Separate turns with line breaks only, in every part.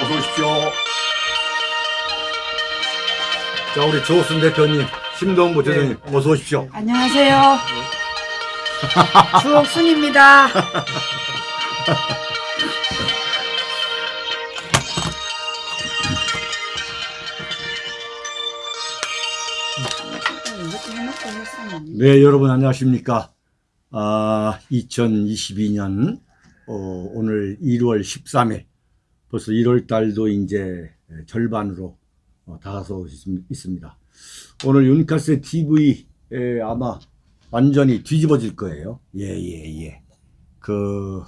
어서 오십시오. 자, 우리 조순 대표님, 심동부 대표님, 어서 오십시오.
안녕하세요. 주옥순입니다.
네, 여러분 안녕하십니까. 아, 2022년, 어, 오늘 1월 13일, 벌써 1월 달도 이제 절반으로 어, 다가서고 있- 있습니다. 오늘 윤카스 TV에 아마 완전히 뒤집어질 거예요. 예, 예, 예. 그,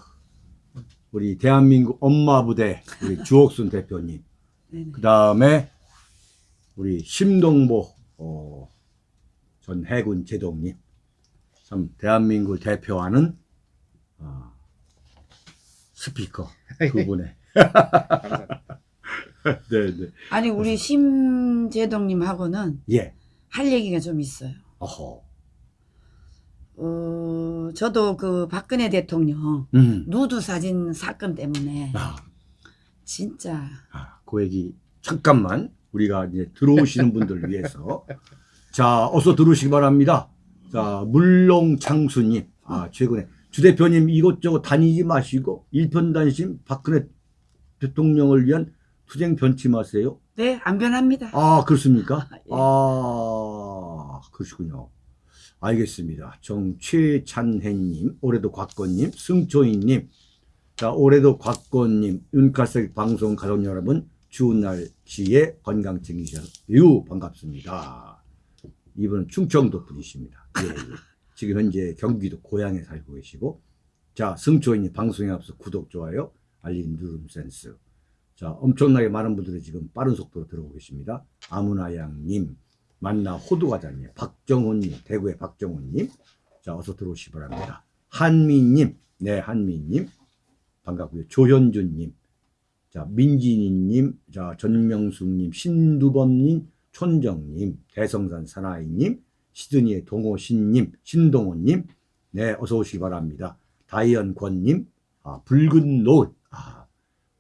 우리 대한민국 엄마 부대, 우리 주옥순 대표님. 그 다음에 우리 심동보, 어, 전 해군 제독님, 참 대한민국을 대표하는 어, 스피커 그분의 네, 네.
아니 우리 심재동님하고는
예.
할 얘기가 좀 있어요.
어허.
어, 저도 그 박근혜 대통령
음.
누드 사진 사건 때문에
아,
진짜
아, 그 얘기 잠깐만 우리가 이제 들어오시는 분들을 위해서 자 어서 들어오시기 바랍니다. 자 물롱 창수님 아 최근에 주 대표님 이것저것 다니지 마시고 일편단심 박근혜 대통령을 위한 투쟁 변치 마세요.
네 안 변합니다.
아 그렇습니까?
예.
아 그러시군요. 알겠습니다. 정최찬혜님, 올해도 곽건님, 승초인님, 자 올해도 곽건님, 윤카색 방송 가족 여러분, 추운 날씨에 건강 챙기셔요 반갑습니다. 이분은 충청도 분이십니다. 예, 예. 지금 현재 경기도 고향에 살고 계시고, 자 승초인님 방송에 앞서 구독 좋아요, 알림 누름 센스. 자, 엄청나게 많은 분들이 지금 빠른 속도로 들어오고 계십니다. 아무나양님, 만나 호두과자님, 박정훈님, 대구의 박정훈님. 자, 어서 들어오시기 바랍니다. 한미님, 네, 한미님. 반갑고요. 조현준님, 자, 민진이님, 자, 전명숙님, 신두범님, 촌정님, 대성산 사나이님, 시드니의 동호신님, 신동호님, 네, 어서 오시기 바랍니다. 다이언권님, 아, 붉은 노을, 아,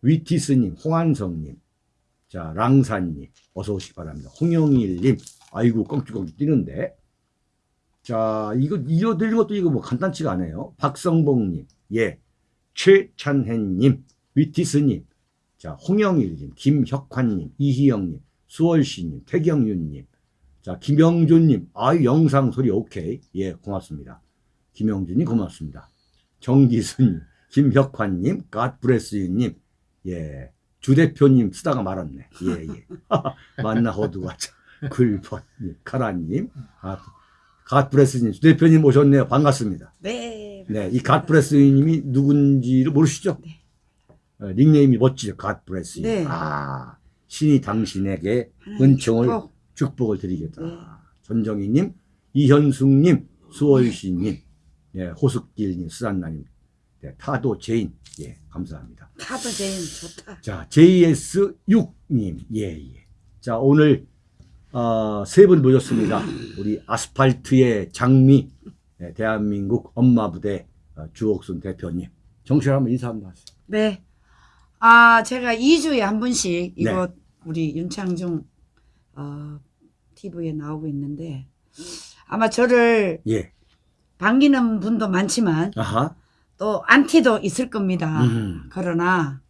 위티스님, 홍한성님, 자, 랑사님, 어서 오시기 바랍니다. 홍영일님, 아이고, 껑쭉껑쭉 뛰는데. 자, 이거, 이어드리는 것도 이거 뭐 간단치가 않아요. 박성봉님, 예. 최찬혜님, 위티스님, 자, 홍영일님, 김혁환님, 이희영님, 수월씨님, 태경윤님, 자, 김영준님, 아유, 영상 소리 오케이. 예, 고맙습니다. 김영준님, 고맙습니다. 정기순님, 김혁환님, 갓브레스유님, 예, 주 대표님 쓰다가 말았네. 예, 예. 만나 호두가 글번님, 카라님, 아, 갓브레스님, 주 대표님 오셨네요. 반갑습니다.
네.
네, 이 God Bless님이 누군지를 모르시죠?
네.
어, 닉네임이 멋지죠. God Bless.
네.
아, 신이 당신에게 은총을
축복.
축복을 드리겠다.
네.
전정희님, 이현숙님, 수월씨님, 예, 호숙길님, 수산나님, 네, 타도 재인, 예, 감사합니다.
타도 재인 좋다.
자, JS6님, 예, 예. 자, 오늘, 어, 세분 모셨습니다. 우리 아스팔트의 장미, 예, 대한민국 엄마부대 어, 주옥순 대표님. 정신 한번 인사 한번 하세요.
네. 아 제가 2주에 한 번씩
네.
이거 우리 윤창중 어, TV에 나오고 있는데 아마 저를
예.
반기는 분도 많지만
아하.
또 안티도 있을 겁니다.
음.
그러나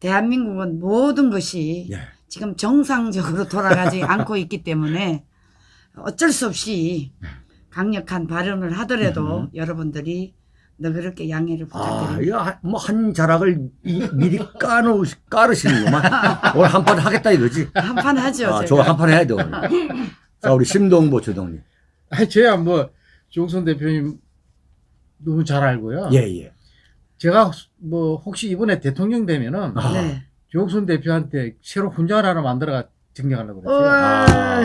대한민국은 모든 것이
예.
지금 정상적으로 돌아가지 않고 있기 때문에 어쩔 수 없이 강력한 발언을 하더라도
음.
여러분들이 너그럽게 양해를
아,
부탁드립니다.
이거 한- 뭐한 자락을 이- 미리 까놓, 까르시는구만. 오늘 한 판 하겠다 이거지.
한 판 하죠.
아. 저거 한판 해야 돼. 자, 우리 심동보 주동님.
아니, 저야 뭐, 조홍선 대표님 너무 잘 알고요.
예, 예.
제가 뭐, 혹시 이번에 대통령 되면은,
아.
네.
조홍선 대표한테 새로 훈장을 하나 만들어가 증정하려고 그랬어요.
아,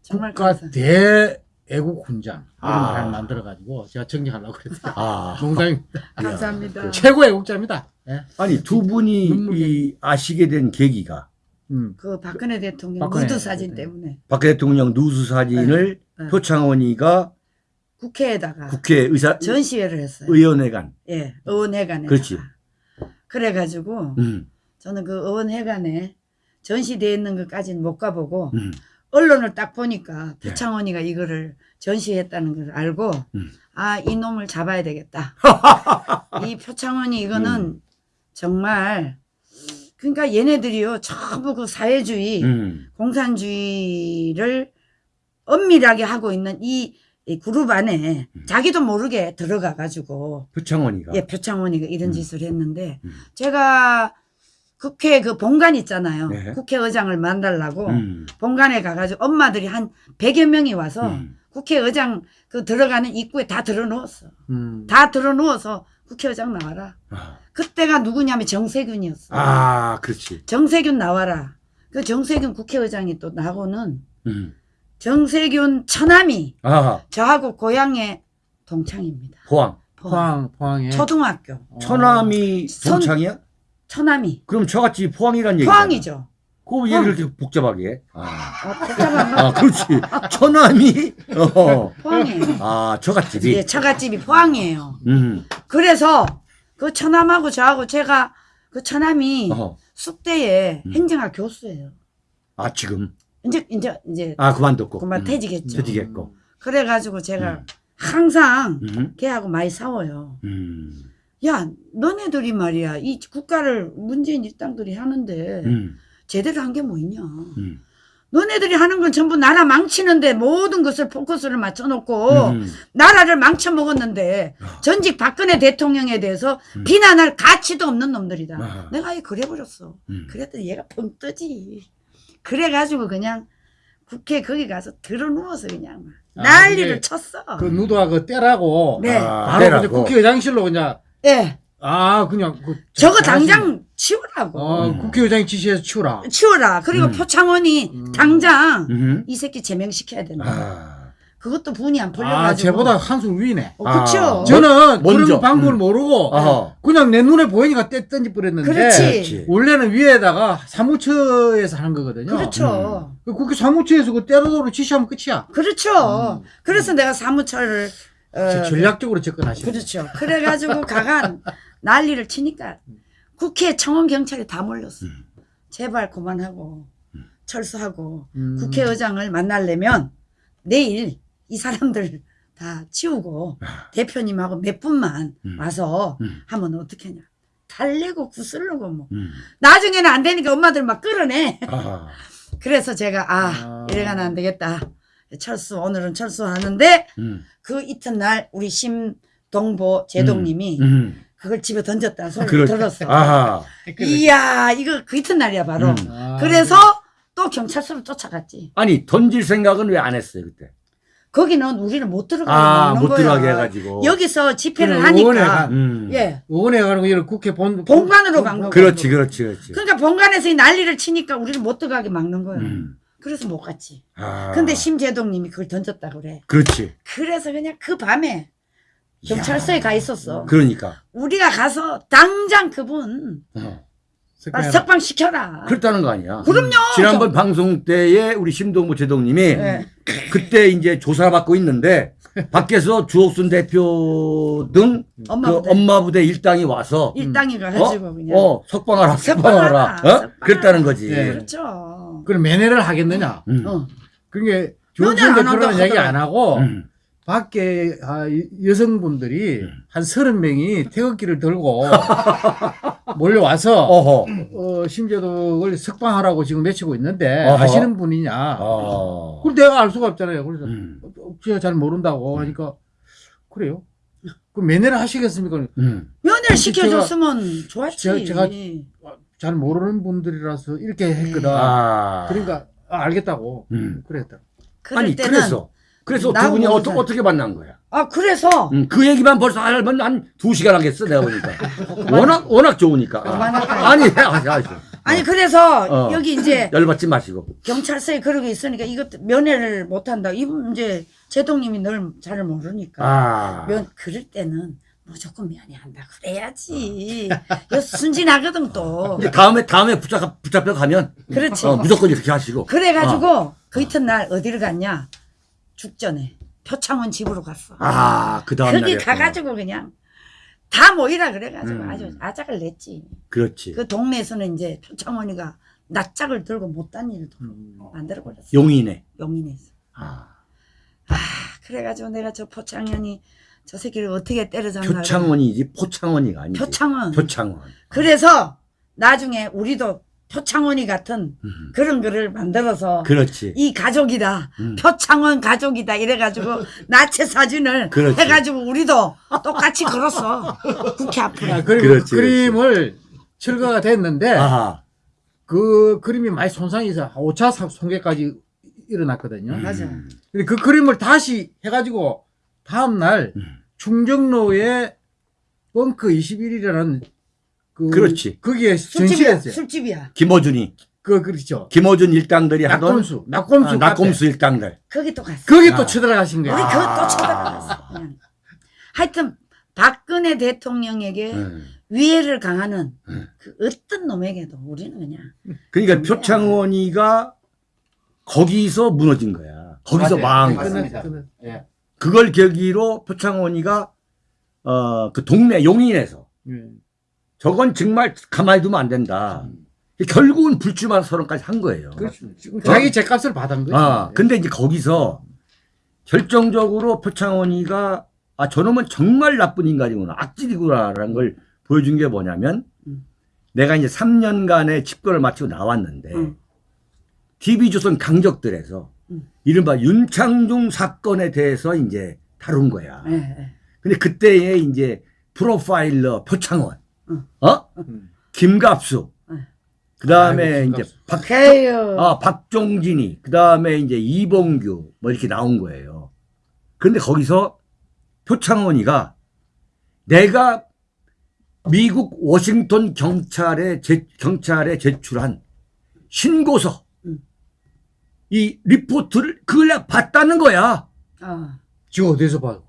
정말
국가. 대애국 훈장. 이런
아.
걸 하나 만들어가지고 제가 증정하려고 그랬어요.
아.
농담입니다.
감사합니다.
최고 애국자입니다. 예.
아니, 두 분이
이
아시게 된 계기가
음.
그 박근혜 대통령
박근혜
무드 사진
대통령.
때문에
박 대통령 누수 사진을
네, 네.
표창원이가
국회에다가
국회 의사,
전시회를 했어요.
의원회관.
예, 의원회관에.
그렇지.
그래가지고
음.
저는 그 의원회관에 전시되어 있는 것까지는 못 가보고
음.
언론을 딱 보니까
네.
표창원이가 이거를 전시했다는 걸 알고
음.
아 이 놈을 잡아야 되겠다. 이 표창원이 이거는
음.
정말 그러니까 얘네들이요 전부 그 사회주의
음.
공산주의를 엄밀하게 하고 있는 이, 이 그룹 안에
음.
자기도 모르게 들어가 가지고
표창원이가.
예 표창원이가 이런
음.
짓을 했는데
음.
제가 국회 그 본관 있잖아요.
네.
국회의장을 만나려고
음.
본관에 가가지고 엄마들이 한 100여 명이 와서
음.
국회의장 그 들어가는 입구에 다 들어누웠어.
음.
다 들어누워서 국회의장 나와라.
아.
그때가 누구냐면 정세균이었어.
아, 그렇지.
정세균 나와라. 그 정세균 국회의장이 또 나고는
음.
정세균 처남이
아,
저하고 고향의 동창입니다.
포항.
포항 포항에
초등학교
어.
처남이
선-
동창이야?
처남이
그럼 저같이 포항이란 얘기.
포항이죠.
그왜
포항.
이렇게 복잡하게 해? 아,
어, 복잡한
거아 그렇지. 처남이, 어.
포항이에요.
아, 저같집이.
예, 처갓집이 포항이에요.
음.
그래서 그 처남하고 저하고 제가 그 처남이
어.
숙대에
음.
행정학 교수예요.
아, 지금.
이제 이제 이제
아, 그만뒀고.
그만
음.
퇴직했죠.
퇴직했고.
그래가지고 제가
음.
항상
음.
걔하고 많이 싸워요.
음.
야, 너네들이 말이야. 이 국가를 문재인 일당들이 하는데
음.
제대로 한 게 뭐 있냐.
음.
너네들이 하는 건 전부 나라 망치는데 모든 것을 포커스를 맞춰놓고
음.
나라를 망쳐먹었는데 전직 박근혜 대통령에 대해서
음.
비난할 가치도 없는 놈들이다.
아.
내가 아예 그래버렸어.
음.
그랬더니 얘가 뻥 뜨지. 그래가지고 그냥 국회 거기 가서 들어 누워서 그냥 막
아,
난리를 쳤어.
그 누드와 그 떼라고
네.
아,
바로 그냥
때라고.
국회의장실로 그냥
예.
아 그냥 그
저거. 당장 치우라고.
어,
음.
국회의장이 지시해서 치우라.
치워라. 그리고
음.
표창원이
음.
당장
음.
이 새끼 제명시켜야 된다.
아.
그것도 분이
안아
풀려가지고.
쟤보다 한숨 위네.
어, 그쵸.
아.
저는
먼저.
그런 방법을
음.
모르고
아하.
그냥 내 눈에 보이니까 떼 던지 버렸는데
그렇지.
원래는 위에다가 사무처에서 하는 거거든요.
그렇죠.
그 국회 사무처에서 그 때려도로 지시하면 끝이야.
그렇죠.
음.
그래서 내가 사무처를 어,
저- 전략적으로 접근하시네.
그렇죠. 그래가지고 가간 난리를 치니까 국회 청원 경찰이 다 몰렸어.
음.
제발 그만하고 철수하고
음.
국회의장을 만나려면 내일 이 사람들 다 치우고 대표님하고 몇 분만
아. 음.
와서
음.
하면 어떻게 하냐. 달래고 구슬르고 뭐.
음.
나중에는 안 되니까 엄마들 막 끌어내.
아.
그래서 제가 아,
아.
이래가는 안 되겠다. 철수 오늘은 철수하는데
음.
그 이튿날 우리 심동보 제동님이
음.
그걸 집에 던졌다는 소리를
그렇-
들었어.
아하.
이야 이거 그 이튿날이야 바로.
음.
아.
그래서 또 경찰서로 쫓아갔지.
아니 던질 생각은 왜 안 했어요 그때?
거기는 우리를 못 들어가게
아, 못
거야.
들어가게 해가지고.
여기서 집회를 하니까
가-
음.
예
의원에 가는 거 이런 국회 본
본관으로 간 거고.
그렇지, 그렇지, 그렇지.
그러니까 본관에서 이 난리를 치니까 우리를 못 들어가게 막는 거야.
음.
그래서 못 갔지.
아.
근데 심재동님이 그걸 던졌다 그래.
그렇지.
그래서 그냥 그 밤에 경찰서에 가 있었어.
그러니까.
우리가 가서 당장 그분
어.
아,
석방해라.
석방 시켜라.
그렇다는 거 아니야.
그럼요.
지난번 방송 때에 우리 심동보 제동님이
네.
그때 이제 조사를 받고 있는데 밖에서 주옥순 대표 등
엄마
그
부대.
엄마 부대 일당이 와서
일당이
어,
가가지고 그냥.
어 석방하라
석방하라,
석방하라 어? 그랬다는 거지.
네.
그렇죠.
그럼 면회를 하겠느냐?
음.
어.
그게 조선
안
대표라는 얘기 안.
하고
음.
밖에 아, 이- 여성분들이
음.
한 서른 명이 태극기를 들고 몰려와서
어허.
어, 심재덕을 석방하라고 지금 외치고 있는데
어허.
아시는 분이냐?
어.
그럼 내가 알 수가 없잖아요. 그래서
음.
어, 제가 잘 모른다고 하니까 그래요. 그럼 면회를 하시겠습니까?
음.
면회를 시켜줬으면 좋았지.
제가- 제가- 잘 모르는 분들이라서 이렇게 했거든.
아.
그러니까 아, 알겠다고
음.
그랬다.
그럴
아니
때는
그래서 그래서 두 분이 어떠,
사람.
어떻게 만난 거야?
아 그래서
음, 그 얘기만 벌써 하면 한두 시간 하겠어 내가 보니까 워낙 워낙 좋으니까? 아, 아니 하시 하시
아니 그래서
어.
여기 이제
열받지 마시고
경찰서에 그러고 있으니까 이것 면회를 못 한다. 이분 이제 제동님이 널잘 모르니까
아
면 그럴 때는 무조건 면회한다 그래야지. 이거 순진하거든 또.
이제 다음에 다음에 붙잡 붙잡혀 가면
그렇지.
어, 무조건 이렇게 하시고
그래가지고 그 이튿날 어디를 갔냐? 죽전에 표창원 집으로 갔어.
아 그 다음
거기 가가지고 그냥 다 모이라 그래가지고
음.
아주 아작을 냈지.
그렇지.
그 동네에서는 이제 표창원이가 낯짝을 들고 못단 일을
음.
만들어버렸어.
용인에.
용인에서.
아.
그래가지고 내가 저 포창현이 저 새끼를 어떻게 때려잡나.
표창원이지 포창원이가 아니지.
표창원.
표창원.
그래서 나중에 우리도 표창원이 같은
음.
그런 거를 만들어서
그렇지.
이 가족이다.
음.
표창원 가족이다. 이래가지고 나체 사진을
그렇지.
해가지고 우리도 똑같이 걸었어. 국회 앞으로.
아, 그리고
그렇지,
그 그림을 철거가 됐는데
아하.
그 그림이 많이 손상이 있어 5차 손괴까지 일어났거든요.
음.
맞아.
근데 그 그림을 다시 해가지고 다음날
음.
충정로에 벙크 21이라는 그
그렇지.
거기에
술집이야.
전시했어요.
술집이야.
김어준이.
그 그렇죠.
김어준 일당들이 하던
낙곰수, 낙곰수,
아, 낙곰수 일당들.
거기 또 갔어.
거기
아.
또 쳐들어가신
우리
거예요.
그거 또
아.
쳐다봤어. 그냥. 하여튼 박근혜 대통령에게
음.
위해를 강하는
음.
그 어떤 놈에게도 우리는 그냥
그러니까 표창원이가 거기서 무너진 거야. 거기서. 망한
네,
거야.
예.
그걸 계기로 표창원이가 어 그 동네 용인에서
예.
저건 정말 가만히 두면 안 된다. 결국은 불출마 선언까지 한 거예요.
그렇죠. 지금 자기 제값을 받은 거죠.
아, 근데 이제 거기서 결정적으로 표창원이가 아, 저놈은 정말 나쁜 인간이구나. 악질이구나라는 걸 보여준 게 뭐냐면
음.
내가 이제 3년간의 집권을 마치고 나왔는데
음.
TV조선 강적들에서
음.
이른바 윤창중 사건에 대해서 이제 다룬 거야.
예, 예.
근데 그때에 이제 프로파일러 표창원,
응.
어?
음.
김갑수,
응.
그 다음에 이제. 박. 아, 박종진이, 그 다음에 이제 이봉규, 뭐 이렇게 나온 거예요. 그런데 거기서 표창원이가 내가 미국 워싱턴 경찰에, 제, 경찰에 제출한 신고서,
음.
이 리포트를 그걸 내가 봤다는 거야.
어,
지금 어디서 봐?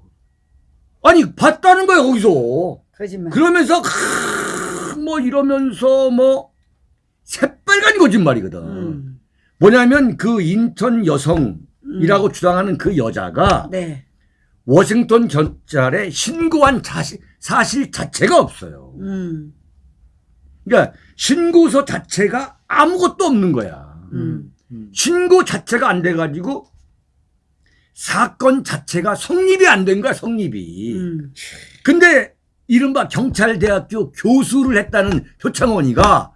아니, 봤다는 거야, 거기서.
거짓말.
그러면서, 뭐 이러면서 뭐, 새빨간 거짓말이거든.
음,
뭐냐면 그 인턴 여성이라고 주장하는 그 여자가
네.
워싱턴 경찰에 신고한 자시, 사실 자체가 없어요.
음,
그러니까 신고서 자체가 아무것도 없는 거야.
음.
음.
신고 자체가 안 돼가지고 사건 자체가 성립이 안 된 거야, 성립이.
음.
근데 이른바 경찰대학교 교수를 했다는 표창원이가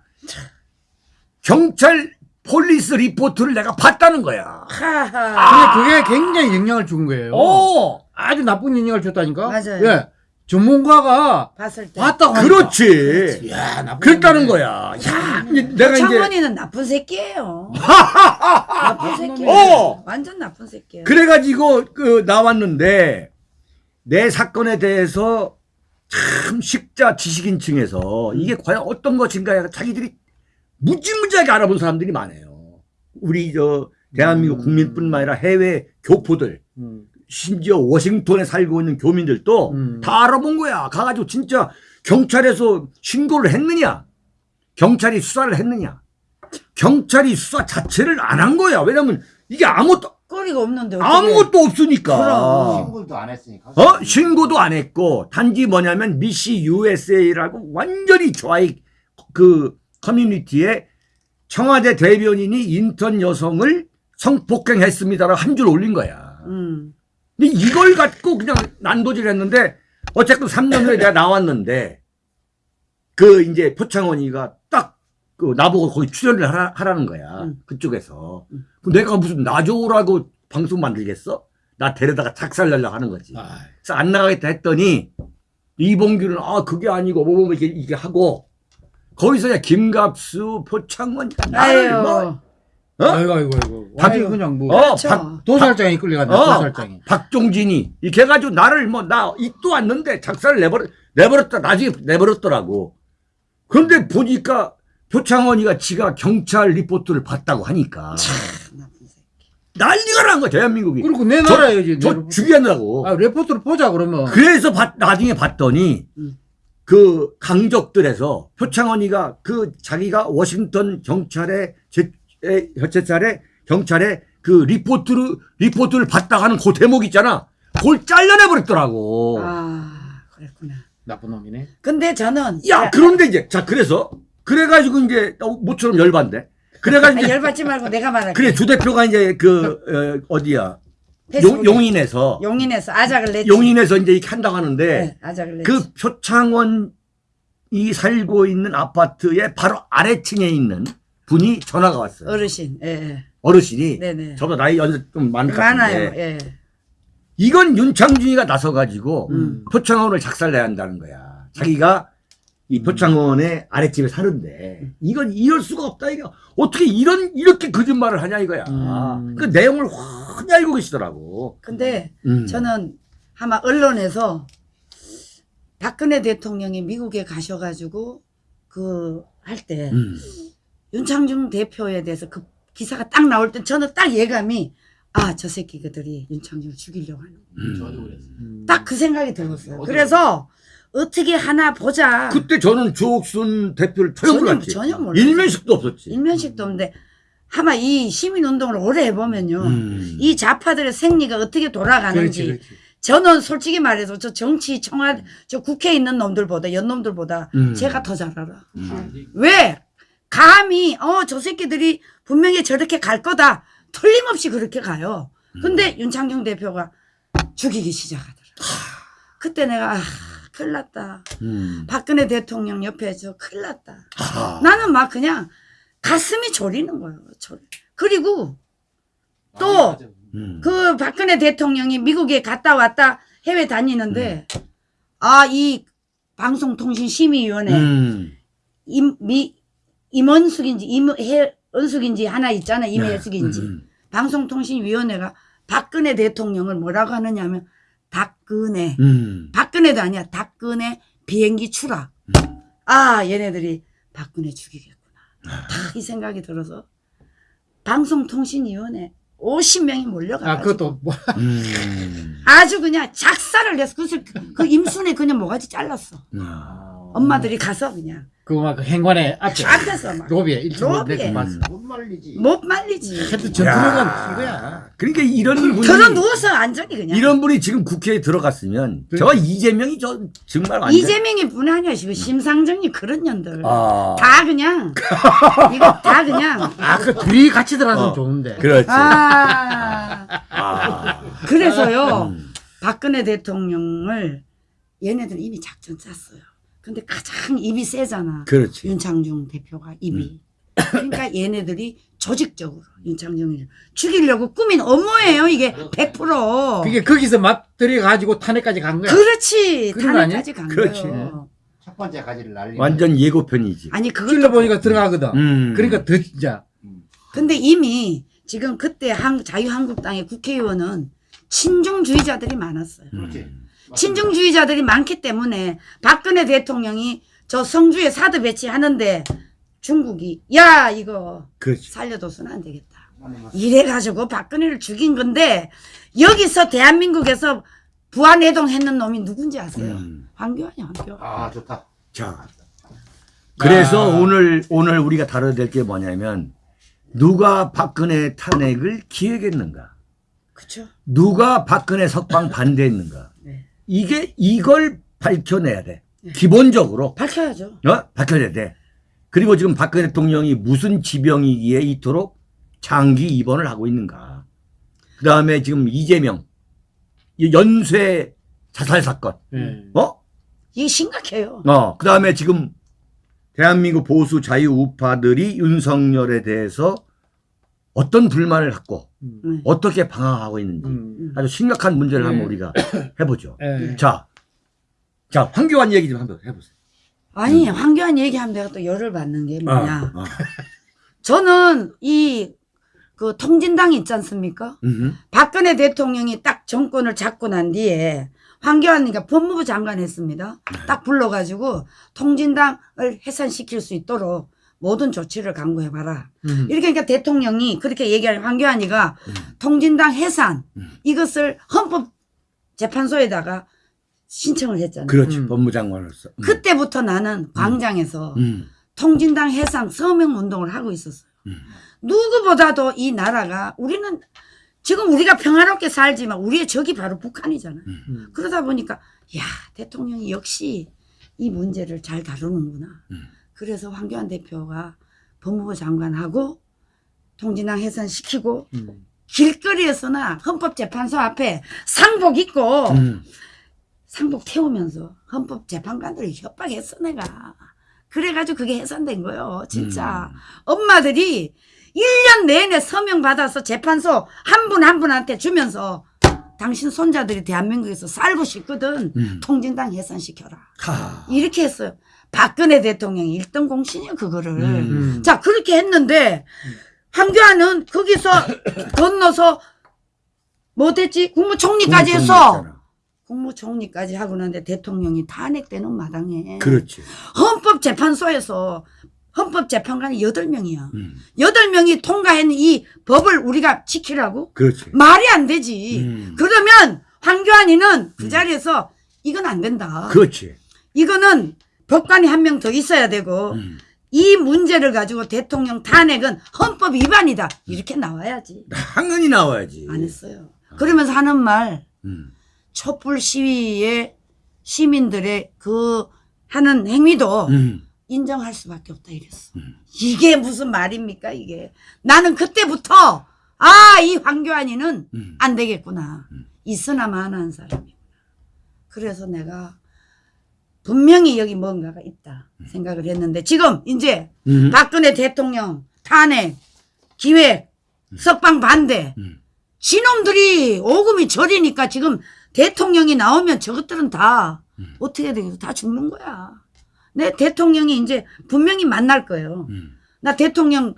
경찰 police report를 내가 봤다는 거야.
하하.
근데 그게 굉장히 영향을 준 거예요.
오!
아주 나쁜 영향을 줬다니까.
맞아요.
예. 전문가가
봤을 때.
봤다고 하니까.
그렇지.
야, 나쁜
그랬다는. 거야. 야, 이제 내가 이제
창원이는 나쁜 새끼예요. 나쁜 새끼.
어!
완전 나쁜 새끼예요.
그래가지고 그 나왔는데 내 사건에 대해서 참 식자 지식인층에서 이게 과연 어떤 것인가 자기들이 무지무지하게 알아본 사람들이 많아요. 우리 저 대한민국
음.
국민뿐만 아니라 해외 교포들
음.
심지어 워싱턴에 살고 있는 교민들도
음.
다 알아본 거야. 가가지고 진짜 경찰에서 신고를 했느냐? 경찰이 수사를 했느냐? 경찰이 수사 자체를 안 한 거야. 왜냐면 이게 아무것도,
꼬리가 없는데 어떻게.
아무것도 없으니까.
그럼.
신고도 안 했으니까.
어? 신고도 안 했고, 단지 뭐냐면 미시 USA라고 완전히 좌익 그 커뮤니티에 청와대 대변인이 인턴 여성을 성폭행했습니다라고 한 줄 올린 거야.
음.
근데 이걸 갖고 그냥 난도질 했는데 어쨌든 3년 후에 내가 나왔는데 그 이제 표창원이가 딱 그 나보고 거기 출연을 하라, 하라는 거야.
음.
그쪽에서.
음.
내가 무슨 나줘라고 방송 만들겠어? 나 데려다가 작살 내려고 하는 거지.
아,
그래서 안 나가겠다 했더니 이봉규는 아 그게 아니고 뭐뭐 이렇게, 이렇게 하고 거기서 야 김갑수 표창원이가 나를
아유.
뭐 어?
아이고, 아이고, 아이고.
박-
아주 그냥 뭐.
어,
그렇죠.
박,
도살장에 끌려갔네,
어.
도살장에.
박종진이 이렇게 해가지고 나를 뭐 나 입도 왔는데 작사를 내버려 내버렸다 나중에 내버렸더라고. 그런데 보니까 표창원이가 지가 경찰 리포트를 봤다고 하니까
새끼.
난리가 난 거야 대한민국이.
그리고 내
저-
나라에
저 죽였다고.
아, 레포트를 보자, 그러면.
그래서 봤- 나중에 봤더니
음.
그 강적들에서 표창원이가 그 자기가 워싱턴 경찰의 제, 에, 경찰에 경찰에 그 리포트를 리포트를 봤다 하는 그 대목 있잖아. 그걸 잘라내 버렸더라고.
아, 그랬구나.
나쁜 놈이네.
근데 저는
야, 그런데 이제, 자, 그래서, 그래가지고 이제, 어, 모처럼 열받네. 그래가지고,
아, 열받지 말고 내가 말할게.
그래, 주 대표가 이제 그, 어, 디야 용,
페이스북에
용인에서,
용인에서 아작을 냈지.
용인에서 이제 이렇게 한다고 하는데,
네, 아작을 냈지.
그 표창원 이 살고 있는 아파트의 바로 아래층에 있는 분이 전화가 왔어요.
어르신. 예. 예.
어르신이.
네네.
저보다 나이 연세 좀 많을 것
많아요.
같은데.
예.
이건 윤창준이가 나서가지고
음.
표창원을 작살내야 한다는 거야. 자기가 이 표창원의 아랫집에 사는데 이건 이럴 수가 없다 이거 어떻게 이런 이렇게 거짓말을 하냐 이거야.
음.
그 내용을 훤히 알고 계시더라고.
근데
음.
저는 아마 언론에서 박근혜 대통령이 미국에 가셔가지고 그 할때
음.
윤창중 대표에 대해서 그 기사가 딱 나올 때 저는 딱 예감이 아 저 새끼들이 윤창중을 죽이려고 하는
음.
딱그 생각이 들었어요. 그래서 어떻게 하나 보자.
그때 저는 주옥순 대표를 전혀 몰랐지.
전혀 몰랐어요.
일면식도 없었지.
일면식도 없는데 아마 이 시민운동을 오래 해보면요.
음.
이 좌파들의 생리가 어떻게 돌아가는지
그렇지, 그렇지.
저는 솔직히 말해서 저 정치 청와 저 국회에 있는 놈들보다 연놈들보다
음.
제가 더 잘 알아.
음.
왜? 감히 어 저 새끼들이 분명히 저렇게 갈 거다. 틀림없이 그렇게 가요.
음.
근데 윤창중 대표가 죽이기 시작하더라. 그때 내가 아, 큰일 났다.
음.
박근혜 대통령 옆에 저 큰일 났다.
아.
나는 막 그냥 가슴이 졸이는 거예요. 졸. 그리고 또
음.
그 박근혜 대통령이 미국에 갔다 왔다 해외 다니는데 아이 방송통신심의위원회
음.
임, 미, 임원숙인지 임은숙인지 하나 있잖아 임혜숙인지
음.
방송통신위원회가 박근혜 대통령을 뭐라고 하느냐면 박근혜
음.
박근혜도 아니야. 박근혜 비행기 추락. 아 얘네들이 박근혜 죽이겠구나. 딱이 생각이 들어서 방송통신위원회 50명이 몰려가지고.
아 그것도 뭐.
음.
아주 그냥 작사를 내서 그래서 그 임순에 그냥 모가지 잘랐어.
아.
엄마들이 가서 그냥
그막 그 행관에 앞에
앞에서 막못
로비에 일찍
로비에.
내고 봤어.
못 말리지.
말리지.
하여튼 전투력은 큰 거야.
그러니까 이런 분이
털어 누워서 안전히 그냥.
이런 분이 지금 국회에 들어갔으면 저 이재명이 저 정말 완전
이재명이 뿐이 아니야 지금 심상정이 그런 년들
아
다 그냥 이거 다 그냥
아그 둘이 같이 들어가서
어.
좋은데.
그렇지
아
아.
그래서요
음.
박근혜 대통령을 얘네들은 이미 작전 짰어요. 근데 가장 입이 세잖아.
그렇지
윤창중 대표가 입이. 그러니까 얘네들이 조직적으로 윤창중을 죽이려고 꾸민 업무예요. 이게 100%.
그게 거기서 맛들이 가지고 탄핵까지 간 거야.
그렇지. 탄핵까지 간
그렇지.
거예요.
첫 번째 가지를 날리.
완전 예고편이지
아니 그것도
찔러 보니까 들어가거든.
음.
그러니까 더 진짜.
근데 이미 지금 그때 한, 자유한국당의 국회의원은 친중주의자들이 많았어요.
그렇지.
친중주의자들이 많기 때문에 박근혜 대통령이 저 성주에 사드 배치하는데 중국이 야 이거
그렇지
살려둬서는 안 되겠다. 이래가지고 박근혜를 죽인 건데 여기서 대한민국에서 부안해동 했는 놈이 누군지 아세요?
음.
황교안이 황교안.
아 좋다.
자 그래서
아.
오늘 오늘 우리가 다뤄야 될 게 뭐냐면 누가 박근혜 탄핵을 기획했는가
그쵸?
누가 박근혜 석방 반대했는가
네.
이게 이걸 밝혀내야 돼
네.
기본적으로
밝혀야죠.
어? 밝혀내야 돼. 그리고 지금 박근혜 대통령이 무슨 지병이기에 이토록 장기 입원을 하고 있는가. 그 다음에 지금 이재명, 이 연쇄 자살 사건,
예.
어?
이게 심각해요.
어, 그 다음에 지금 대한민국 보수 자유 우파들이 윤석열에 대해서 어떤 불만을 갖고
네.
어떻게 방황하고 있는지
음.
아주 심각한 문제를 한번
네.
우리가 해보죠.
예.
자, 자, 황교안 얘기 좀 한번 해보세요.
아니 황교안 얘기하면 내가 또 열을 받는 게 뭐냐.
어, 어.
저는 이 그 통진당 있지 않습니까?
음흠.
박근혜 대통령이 딱 정권을 잡고 난 뒤에 황교안이가 법무부 장관 했습니다. 딱 불러가지고 통진당을 해산시킬 수 있도록 모든 조치를 강구해봐라.
음.
이렇게 그러니까 대통령이 그렇게 얘기하는 황교안이가 통진당 해산 이것을 헌법재판소에다가 신청을 했잖아요.
그렇지,
음.
법무장관으로서. 음.
그때부터 나는 광장에서
음.
통진당 해상 서명 운동을 하고 있었어요.
음.
누구보다도 이 나라가 우리는 지금 우리가 평화롭게 살지만 우리의 적이 바로 북한이잖아요.
음.
그러다 보니까 야 대통령이 역시 이 문제를 잘 다루는구나.
음.
그래서 황교안 대표가 법무부 장관하고 통진당 해산시키고
음.
길거리에서나 헌법재판소 앞에 상복 입고
음.
상복 태우면서 헌법재판관들을 협박했어 내가. 그래가지고 그게 해산된 거예요. 진짜.
음.
엄마들이 1년 내내 서명 받아서 재판소 한 분한 분한테 주면서 당신 손자들이 대한민국에서 살고 싶거든.
음.
통진당 해산시켜라.
하.
이렇게 했어요. 박근혜 대통령이 1등 공신이에요, 그거를.
음.
음.
자, 그렇게 했는데, 황교안은 거기서 건너서, 뭐 됐지? 국무총리까지 했어.
국무총리였잖아.
국무총리까지 하고 나는데 대통령이 탄핵되는 마당에.
그렇지.
헌법재판소에서 헌법재판관이 8명이야.
음.
8명이 통과했는 이 법을 우리가 지키라고?
그렇지.
말이 안 되지.
음.
그러면 황교안이는 그 자리에서 이건 안 된다.
그렇지.
이거는 법관이 한 명 더 있어야 되고
음.
이 문제를 가지고 대통령 탄핵은 헌법 위반이다. 이렇게 나와야지.
당연히 나와야지.
안 했어요. 그러면서 하는 말
음.
촛불 시위에 시민들의 그 하는 행위도
음.
인정할 수밖에 없다 이랬어.
음.
이게 무슨 말입니까 이게. 나는 그때부터 아 이 황교안이는
음.
안 되겠구나.
음.
있으나 마나한 사람이구나. 그래서 내가 분명히 여기 뭔가가 있다 생각을 했는데 지금 이제
음.
박근혜 대통령 탄핵 기획 석방 반대
음.
지놈들이 오금이 저리니까 지금 대통령이 나오면 저것들은 다
음.
어떻게 되겠어 다 죽는 거야 내 대통령이 이제 분명히 만날 거예요
음.
나 대통령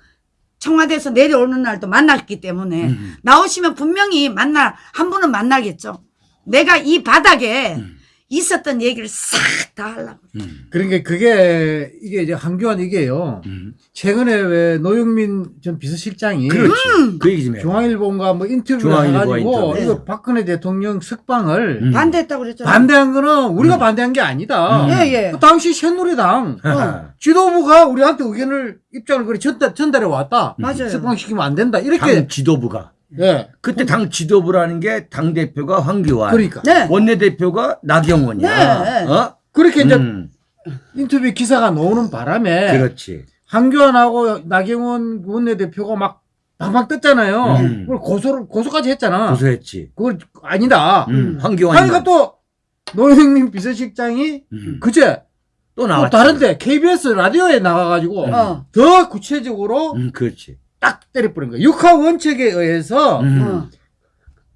청와대에서 내려오는 날도 만났기 때문에
음.
나오시면 분명히 만날 한 분은 만나겠죠 내가 이 바닥에
음.
있었던 얘기를 싹 다 하려고.
음.
그러니까 그게 이게 이제 한교안 이게요.
음.
최근에 왜 노영민 전 비서실장이
그렇지.
음.
그 얘기 좀 해.
중앙일보인가 뭐 인터뷰를 해가지고
인터뷰.
이거 박근혜 대통령 석방을
음.
반대했다고 그랬잖아
반대한 거는 우리가
음.
반대한 게 아니다.
음.
예, 예.
그 당시 새누리당
하하.
지도부가 우리한테 의견을 입장을 그래 전달, 전달해 왔다.
맞아요.
석방시키면 안 된다. 이렇게
당 지도부가.
예.
그때 당 지도부라는 게 당 대표가 황교안,
그러니까
네.
원내 대표가 나경원이야.
네.
어?
그렇게 이제
음,
인터뷰 기사가 나오는 바람에
그렇지.
한교안하고 나경원 원내 대표가 막 방방 떴잖아요.
음.
그걸 고소를 고소까지 했잖아.
고소했지.
그걸 아니다.
음, 황교안.
하니까 또 노영민 비서실장이
음,
그제 또또
나왔지.
다른데 KBS 라디오에 나가가지고
음.
어.
더 구체적으로
음, 그렇지.
딱 때려버린 거야. 육하 원칙에 의해서
음.
어.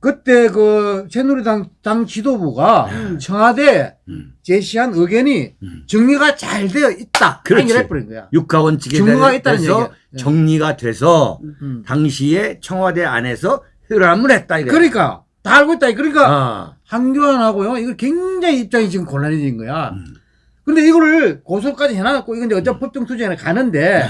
그때 그 새누리당 당 지도부가
음.
청와대에
음.
제시한 의견이
음.
정리가 잘 되어 있다.
그렇지.
해버린 거야.
육하 원칙에
증거가 있다는
대해서
얘기야. 예.
정리가 돼서
음.
당시에 청와대 안에서 회람을 했다 이래.
그러니까 다 알고 있다. 그러니까
아,
한교안하고요. 이거 굉장히 입장이 지금 곤란해진 거야.
음.
근데 이거를 고소까지 해놔갖고 이건 이제 어차피 법정 투쟁에 가는데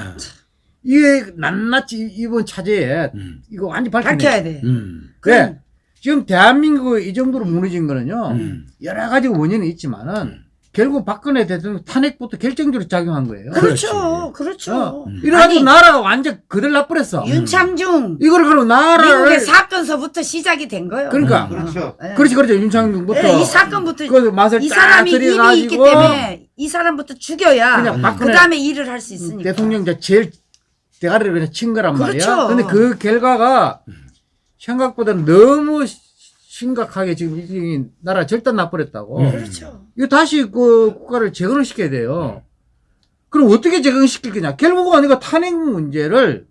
이게 낱낱이 이번 차제에
음.
이거 완전.
밝혀야 돼.
음.
왜? 지금 대한민국 이 정도로 무너진 거는요.
음.
여러 가지 원인이 있지만은 결국 박근혜 대통령 탄핵부터 결정적으로 작용한 거예요.
그렇죠. 그렇죠.
어.
음.
이래가지고
아니,
나라가 완전 그들 나버렸어.
윤창중
이거를 그럼 나라를
미국의 사건서부터 시작이 된 거예요.
그러니까.
어.
그렇죠.
예.
그렇지 그렇지 윤창중부터
예, 이 사건부터
그 맛을 이딱
사람이 힘이 있기
들여가지고
때문에 이 사람부터 죽여야
그냥
그
박근혜
다음에 일을 할 수 있으니까.
대통령 제일 대가리를 그냥 친 거란
그렇죠.
말이야. 근데 그 결과가 생각보다 너무 시- 심각하게 지금 이 나라 절단 나버렸다고.
음.
그렇죠.
이거 다시 그 국가를 재건을 시켜야 돼요. 그럼 어떻게 재건시킬 거냐? 결국은 이거 탄핵 문제를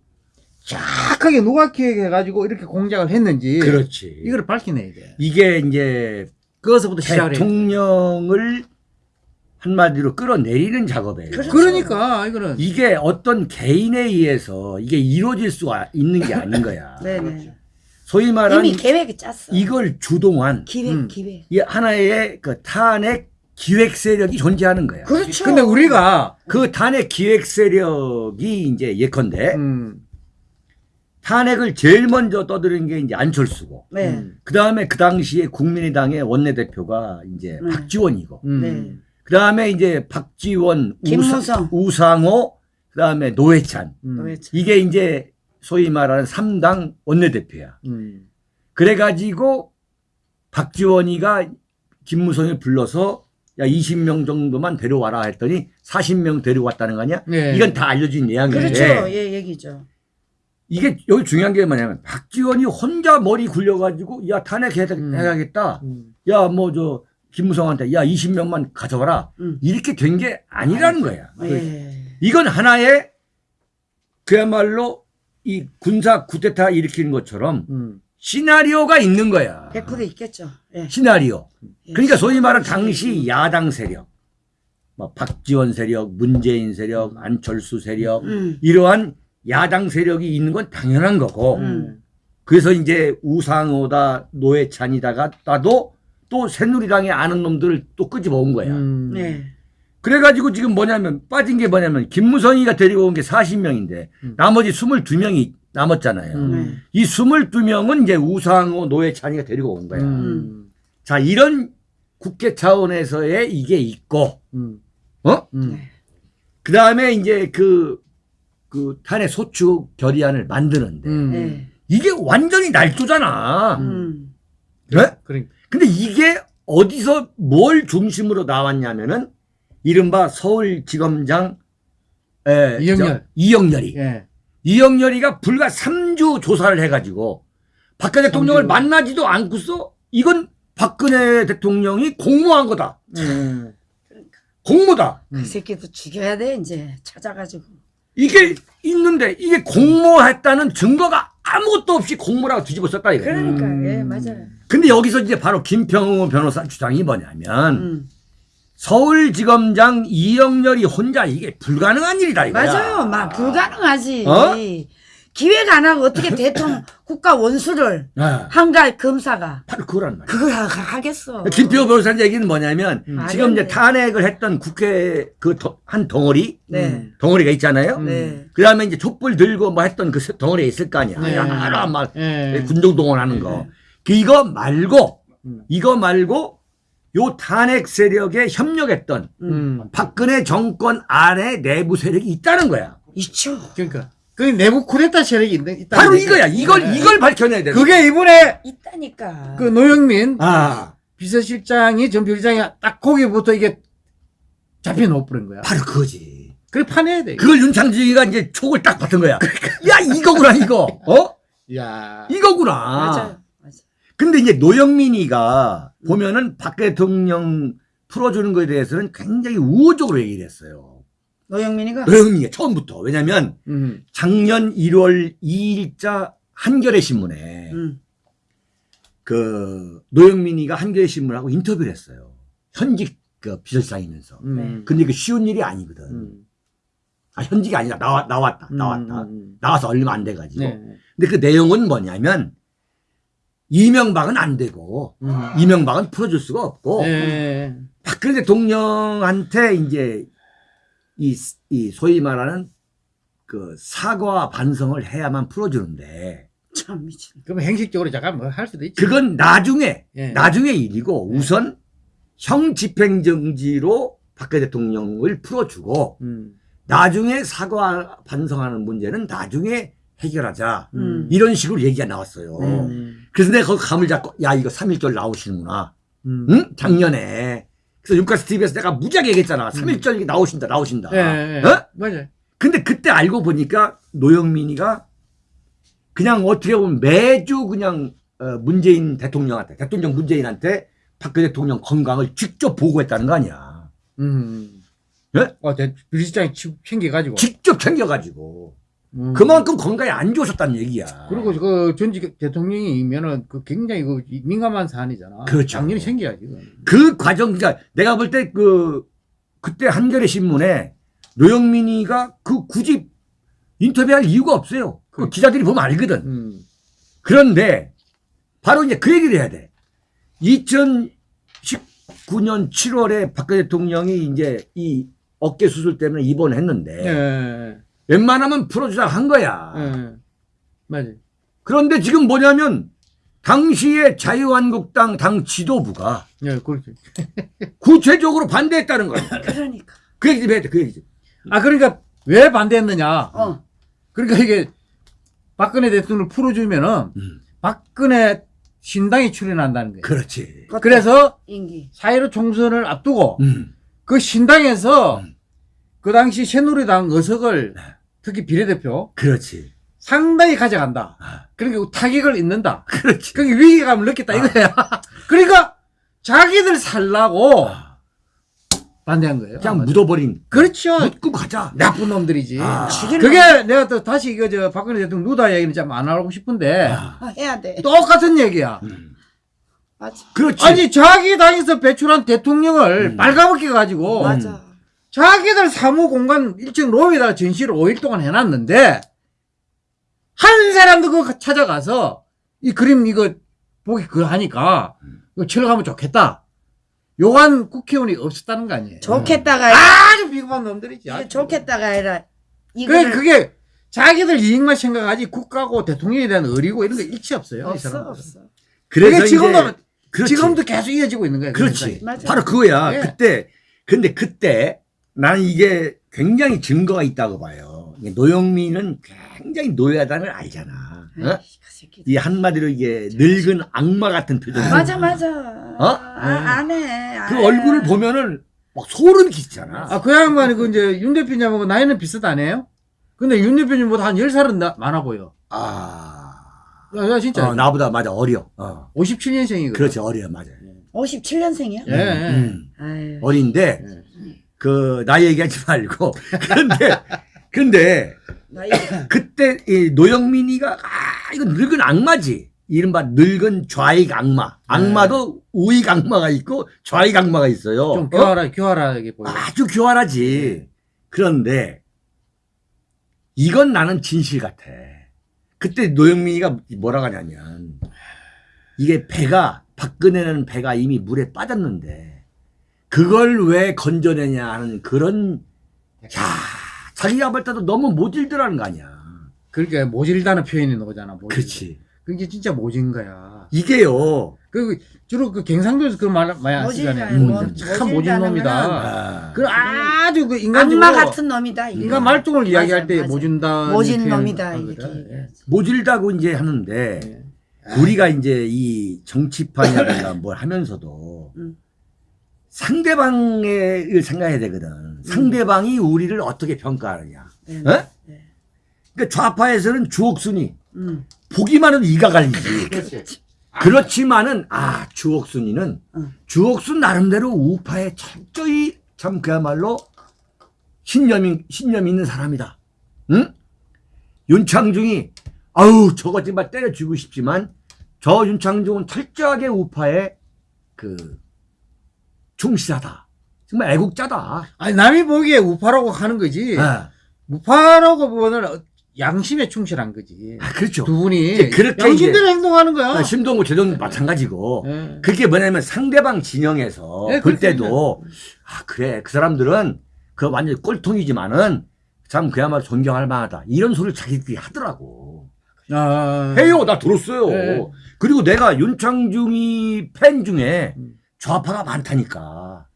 정확하게 누가 기획해가지고 이렇게 공작을 했는지
그렇지.
이걸 밝혀내야 돼.
이게 이제
그것부터 시작을 해.
대통령을 한마디로 끌어내리는 작업이에요.
그렇죠.
그러니까 이거는
이게 어떤 개인에 의해서 이게 이루어질 수가 있는 게 아닌 거야.
네네.
소위 말하는
이미 계획이 짰어.
이걸 주동한
기획
음.
기획.
이 하나의 그 탄핵 기획 세력이 존재하는 거야.
그렇죠.
근데 우리가
그 탄핵 기획 세력이 이제 예컨대
음,
탄핵을 제일 먼저 떠드는 게 이제 안철수고
네.
음,
그 다음에 그 당시에 국민의당의 원내대표가 이제
네.
박지원이고
음.
네.
그 다음에 이제 박지원,
김무성.
우사, 우상호, 그 다음에 노회찬
음,
왜 참-
이게 이제 소위 말하는 3당 원내대표야.
음.
그래가지고 박지원이가 김무성을 불러서 야 20명 정도만 데려와라 했더니 40명 데려왔다는 거 아니야?
네.
이건 다 알려진 내용인데
그렇죠. 예, 얘기죠.
이게 여기 중요한 게 뭐냐면 박지원이 혼자 머리 굴려가지고 야
음.
탄핵해야겠다.
음.
야뭐 저 김무성한테 야 20명만 가져와라.
음.
이렇게 된 게 아니라는 거야.
예.
이건 하나의 그야말로 이 군사 쿠데타 일으키는 것처럼
음.
시나리오가 있는 거야.
100% 있겠죠. 예.
시나리오.
예.
그러니까 소위 말하는 당시 야당 세력, 뭐 박지원 세력, 문재인 세력, 안철수 세력
음.
이러한 야당 세력이 있는 건 당연한 거고
음.
그래서 이제 우상호다 노회찬이다가 따도 또 새누리당에 아는 놈들을 또 끄집어 온 거야.
음.
네.
그래가지고 지금 뭐냐면 빠진 게 뭐냐면 김무성이가 데리고 온 게 40명인데
음.
나머지 22명이 남았잖아요.
음.
네.
이 22명은 이제 우상호 노회찬이가 데리고 온 거야.
음.
자 이런 국회 차원에서의 이게 있고
음.
어?
음.
네.
그 다음에 이제 그, 그 탄핵 소추 결의안을 만드는데
음.
네.
이게 완전히 날조잖아.
음.
네?
그러니까.
근데 이게 어디서 뭘 중심으로 나왔냐면은 이른바 서울지검장 에,
이영렬.
저, 이영렬이
예.
이영렬이가 불과 3주 조사를 해가지고 박근혜 대통령을
삼주.
만나지도 않고서 이건 박근혜 대통령이 공모한 거다.
음.
공모다.
그 새끼도 죽여야 돼 이제 찾아가지고.
이게 있는데 이게 공모했다는 증거가 아무것도 없이 공모라고 뒤집어 썼다 이거야.
그러니까
음.
예 맞아요.
근데 여기서 이제 바로 김평우 변호사 주장이 뭐냐면
음.
서울지검장 이영렬이 혼자 이게 불가능한 일이다 이거야.
맞아요. 막 불가능하지.
어?
기획 안 하고 어떻게 대통령 국가 원수를
아,
한갈 검사가
바로 그거란 말이야.
그걸 하- 하겠어.
김평우 변호사 얘기는 뭐냐면
음.
지금 이제.
탄핵을
했던 국회 그 한 덩어리
네.
덩어리가 있잖아요.
음.
네.
그 다음에 이제 촛불 들고 뭐 했던 그 덩어리가 있을 거 아니야.
네.
여러 막
예.
군정 동원하는 거. 그 이거 말고
음.
이거 말고 요 탄핵 세력에 협력했던
음.
박근혜 정권 안에 내부 세력이 있다는 거야.
있죠.
그러니까 그 내부 쿠데타 세력이 있는 있다.
바로 이거야. 이걸 이걸 밝혀내야 돼.
그게 이번에
있다니까.
그 노영민
아
비서실장이 전 비서실장이 딱 거기부터 이게 잡혀 놓버린 거야.
바로 그거지.
그래 파내야 돼.
그걸 윤창진이가 이제 촉을 딱 받은 거야. 야 이거구나 이거. 어?
야.
이거구나.
맞아요.
근데 이제 노영민이가 보면은 박 대통령 풀어주는 거에 대해서는 굉장히 우호적으로 얘기를 했어요.
노영민이가
노영민이 처음부터. 왜냐면
음.
작년 1월 2일자 한겨레 신문에
음.
그 노영민이가 한겨레 신문하고 인터뷰를 했어요. 현직 그 비서실장이면서.
음.
근데 그 쉬운 일이 아니거든.
음.
아, 현직이 아니라 나와, 나왔다. 나왔다.
음.
나와서 얼마 안 돼가지고.
네.
근데 그 내용은 뭐냐면 이명박은 안 되고
음.
이명박은 풀어줄 수가 없고
네.
박근혜 대통령한테 이제 이, 이 소위 말하는 그 사과 반성을 해야만 풀어주는데
참 미친.
그럼 행식적으로 잠깐 뭐 할 수도 있지.
그건 나중에
예.
나중의 일이고 우선 형 집행정지로 박근혜 대통령을 풀어주고
음.
나중에 사과 반성하는 문제는 나중에 해결하자
음.
이런 식으로 얘기가 나왔어요.
음.
그래서 내가 거기 감을 잡고 야 이거 3.1절 나오시는구나.
음.
응? 작년에. 그래서 윤가스 TV에서 내가 무지하게 얘기했잖아. 3.1절 나오신다 나오신다.
예, 예.
어?
맞아요.
근데 그때 알고 보니까 노영민이가 그냥 어떻게 보면 매주 그냥 어, 문재인 대통령한테 대통령 문재인한테 박근혜 대통령 건강을 직접 보고했다는 거 아니야.
음.
예?
어, 대- 비서실장이 치- 챙겨가지고.
직접 챙겨가지고
음.
그만큼 건강에 안 좋으셨다는 얘기야.
그리고 그 전직 대통령이면은 그 굉장히 그 민감한 사안이잖아.
그렇죠.
당연히 챙겨야지. 그
과정, 그러니까 내가 볼 때 그, 그때 한겨레 신문에 노영민이가 그 굳이 인터뷰할 이유가 없어요. 그
그래.
기자들이 보면 알거든.
음.
그런데 바로 이제 그 얘기를 해야 돼. 2019년 7월에 박근혜 대통령이 이제 이 어깨 수술 때문에 입원했는데
예.
웬만하면 풀어주자 한 거야.
예. 맞아요.
그런데 지금 뭐냐면 당시에 자유한국당 당 지도부가
예, 그렇죠.
구체적으로 반대했다는 거야.
그러니까.
그 얘기 좀 해야 돼, 그 얘기 좀.
아, 그러니까 왜 반대했느냐.
어.
그러니까 이게 박근혜 대통령을 풀어주면은
음.
박근혜 신당이 출연한다는 거예요.
그렇지.
그래서. 4.15 총선을 앞두고
음.
그 신당에서
음.
그 당시 새누리당 의석을
네.
특히 비례대표
그렇지.
상당히 가져간다.
아.
그러니까 타격을 입는다.
그렇지.
그게 위기감을 느꼈다
아.
이거야. 그러니까 자기들 살라고
아,
반대한 거예요.
그냥. 묻어버린.
그렇죠.
묻고 가자.
나쁜 놈들이지.
아.
죽이는
그게 내가 또 다시 이거 저 박근혜 대통령 누다 얘기는 좀안 하고 싶은데
아,
거 해야 돼.
똑같은 얘기야.
음.
맞아.
그렇지.
아니 자기 당에서 배출한 대통령을
음.
빨가벗겨 가지고
맞아.
자기들 사무 공간 1층 로비에다가 전시를 5일 동안 해놨는데 한 사람도 그거 찾아가서 이 그림 이거 보기 그거 하니까
음.
이거 칠하면 좋겠다. 요한 국회의원이 없었다는 거 아니에요.
좋겠다가
아주 비겁한 놈들이지. 아주.
좋겠다가 아니라
그게,
이거를
그게 자기들 이익만 생각하지 국가고 대통령에 대한 의리고 이런 거 일치 없어요. 이
없어. 없어.
그래서
그게 지금도
그렇지.
지금도 계속 이어지고 있는 거예요. 그
그렇지. 바로 그거야.
예.
그때 근데 그때 나는 이게 굉장히 증거가 있다고 봐요. 노영민은 굉장히 노예하다는 걸 알잖아. 어?
그.
이 한마디로 이게 늙은 악마 같은 표정.
맞아 맞아.
어?
아, 안 해. 그안
얼굴을
해.
보면은 막 소름 끼치잖아.
아, 그 양반이 그 이제 윤 대표님하고 나이는 비슷하네요. 근데 윤 대표님보다 한 10살은 나, 많아 보여.
아.
야, 야, 진짜.
어, 나보다 맞아 어려. 어.
57년생이거든.
그렇지 어려 맞아.
57년생이야?
예. 예.
음.
아유.
어린데
예.
그 나이 얘기하지 말고. 근데 근데 그때 이 노영민이가 아 이거 늙은 악마지. 이른바 늙은 좌익 악마. 악마도 우익 악마가 있고 좌익 악마가 있어요.
좀
어?
교활하, 교활하게 보여.
아주 교활하지. 그런데 이건 나는 진실 같아. 그때 노영민이가 뭐라 하냐면 이게 배가 박근혜는 배가 이미 물에 빠졌는데 그걸 왜 건져내냐 하는 그런 야 자기가 볼 때도 너무 모질드라는 거 아니야.
그러니까 모질다는 표현이 나오잖아. 모질.
그렇지.
그게 진짜 모진 거야.
이게요.
그 주로 그 경상도에서 그런 말 많이 쓰잖아요. 건참 모진 놈이다.
아,
그 아주 그 인간적으로
악마 같은 놈이다. 이거.
인간 말종을 이야기할 때
맞아.
모진다.
모진 놈이다 이렇게.
예.
모질다고 이제 하는데
예.
우리가 이제 이 정치판이라든가 뭘 하면서도
음.
상대방을 생각해야 되거든. 상대방이 우리를 어떻게 평가하느냐.
네.
어?
네.
그러니까 좌파에서는 주옥순이
음.
보기만 해도 이가 갈리지.
그렇지.
그렇지만은 아 주옥순이는
응.
주옥순 나름대로 우파에 철저히 참 그야말로 신념이 신념 있는 사람이다. 응? 윤창중이 아우 저거 정말 때려주고 싶지만 저 윤창중은 철저하게 우파에 그 충실하다. 정말 애국자다.
아니 남이 보기에 우파라고 하는 거지.
아,
우파라고 보면 양심에 충실한 거지.
아, 그렇죠.
두 분이
그렇게
양심대로 행동하는 거야.
아, 심동구 제동 마찬가지고
예.
그게 뭐냐면 상대방 진영에서
네,
볼. 때도 아 그래 그 사람들은 그 완전 꼴통이지만은 참 그야말로 존경할 만하다 이런 소리를 자기들이 하더라고
아,
해요 나 들었어요
네.
그리고 내가 윤창중이 팬 중에
음.
좌파가 많다니까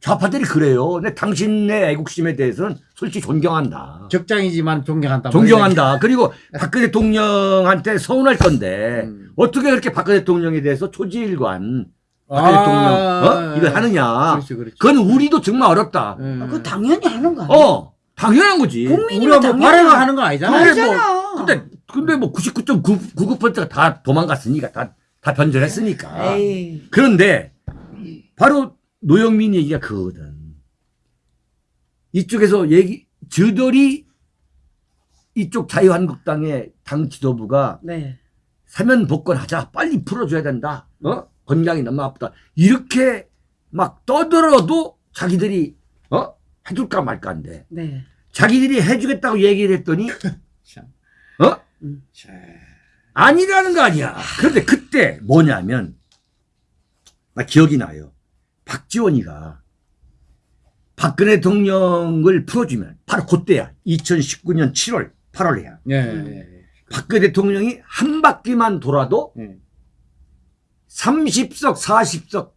좌파들이 그래요 근데 당신의 애국심에 대해서는 솔직히 존경한다
적장이지만 존경한다.
존경한다 그리고 박근혜 대통령한테 서운할 건데
음.
어떻게 그렇게 박근혜 대통령에 대해서 초지일관
아,
박근혜 대통령 어? 이걸 하느냐
그렇지, 그렇지.
그건 우리도 정말 어렵다
예.
아, 그거 당연히 하는 거 아니야?
어 당연한 거지
국민이면
뭐
당연히
하는 건 아니잖아.
그래,
알잖아.
근데 근데 뭐 99.99%가 다 도망갔으니까 다, 다 변절했으니까
에이.
그런데 바로 노영민 얘기가 그거거든. 이쪽에서 얘기 저들이 이쪽 자유한국당의 당 지도부가
네.
사면 복권하자 빨리 풀어줘야 된다. 어? 건강이 너무 아프다. 이렇게 막 떠들어도 자기들이 어? 해줄까 말까인데.
네.
자기들이 해주겠다고 얘기를 했더니
참.
어?
자,
아니라는 거 아니야. 그런데 그때 뭐냐면 나 기억이 나요 박지원이가 박근혜 대통령을 풀어주면 바로 그때야 2019년 7월 8월이야
예,
음.
예, 예.
박근혜 대통령이 한 바퀴만 돌아도
예.
30석 40석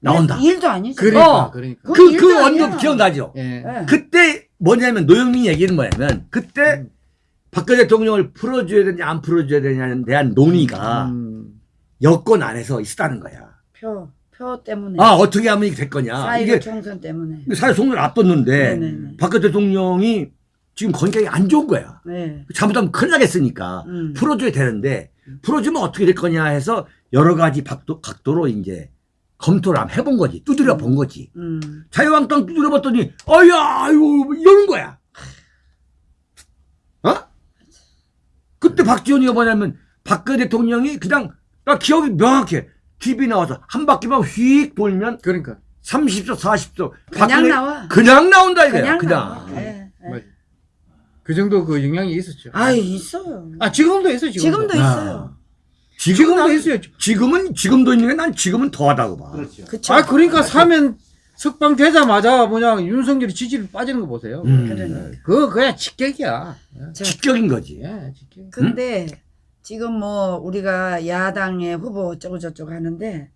나온다
일, 도 아니지.
그러니까,
어.
그러니까.
그,
그
아니야.
언급 기억나죠?
예.
예.
그때 뭐냐면 노영민 얘기는 뭐냐면 그때
음.
박근혜 대통령을 풀어줘야 되냐 안 풀어줘야 되냐에 대한 논의가
음.
여권 안에서 있었다는 거야.
표, 표 때문에.
아 어떻게 하면 이게 될 거냐. 이게
총선 때문에.
사회 속을 앞뒀는데
네네네.
박 대통령이 지금 건강이 안 좋은 거야.
네.
잘못하면 큰일 나겠으니까
음.
풀어줘야 되는데 풀어주면 어떻게 될 거냐 해서 여러 가지 각도, 각도로 이제 검토를 한번 해본 거지. 두드려 본 거지.
음.
자유한국당 두드려 봤더니 아야 아유 이러는 거야. 어? 그때 박지원이가 뭐냐면 박근혜 대통령이 그냥 나 기억이 명확해. TV 나와서 한 바퀴만 휙 돌면
그러니까
30초 40초
그냥 나와.
그냥 나온다 이거야.
그냥,
그냥.
나와. 네, 네.
맞아. 그 정도 그 영향이 있었죠.
아유, 있어요.
아 지금도 있어 지금도.
지금도 있어요.
지금
지금도
난-
있어요.
지금은 지금도 있는 게난 지금은 더하다고 봐.
그렇죠.
그쵸.
아 그러니까 사면 석방 되자마자 뭐냐 윤석열이 지지율 빠지는 거 보세요.
음.
그러니까.
그거 그냥 직격이야.
자,
직격인 거지.
예, 직격.
근데 지금 뭐 우리가 야당의 후보 어쩌고 저쩌고 하는데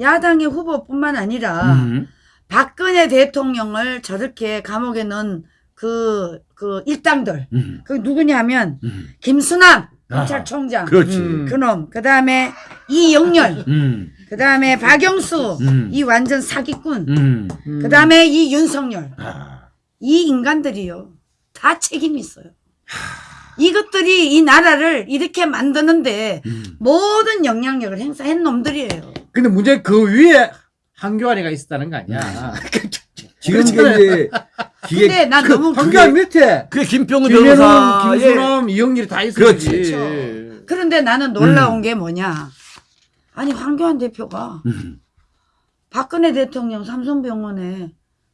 야당의 후보뿐만 아니라
음.
박근혜 대통령을 저렇게 감옥에 넣은 그, 그 일당들.
음.
그 누구냐면
음.
김수남
아,
검찰총장.
그렇지.
음.
그놈. 그 다음에 이영렬.
음.
그 다음에 박영수.
음.
이 완전 사기꾼.
음.
음.
그 다음에 이 윤석열.
아.
이 인간들이요. 다 책임이 있어요. 이것들이 이 나라를 이렇게 만드는데
음.
모든 영향력을 행사한 놈들이에요.
근데 문제 그 위에 한교안이가 있었다는 거 아니야.
지금
그렇잖아요.
이제 기획
근데 난
그
너무
한교안 밑에
그게 김병우 변호사
김수남, 이영렬이 다 있었지.
그렇지.
그렇죠. 그런데 나는 놀라운 게 뭐냐. 아니 황교안 대표가
음.
박근혜 대통령 삼성병원에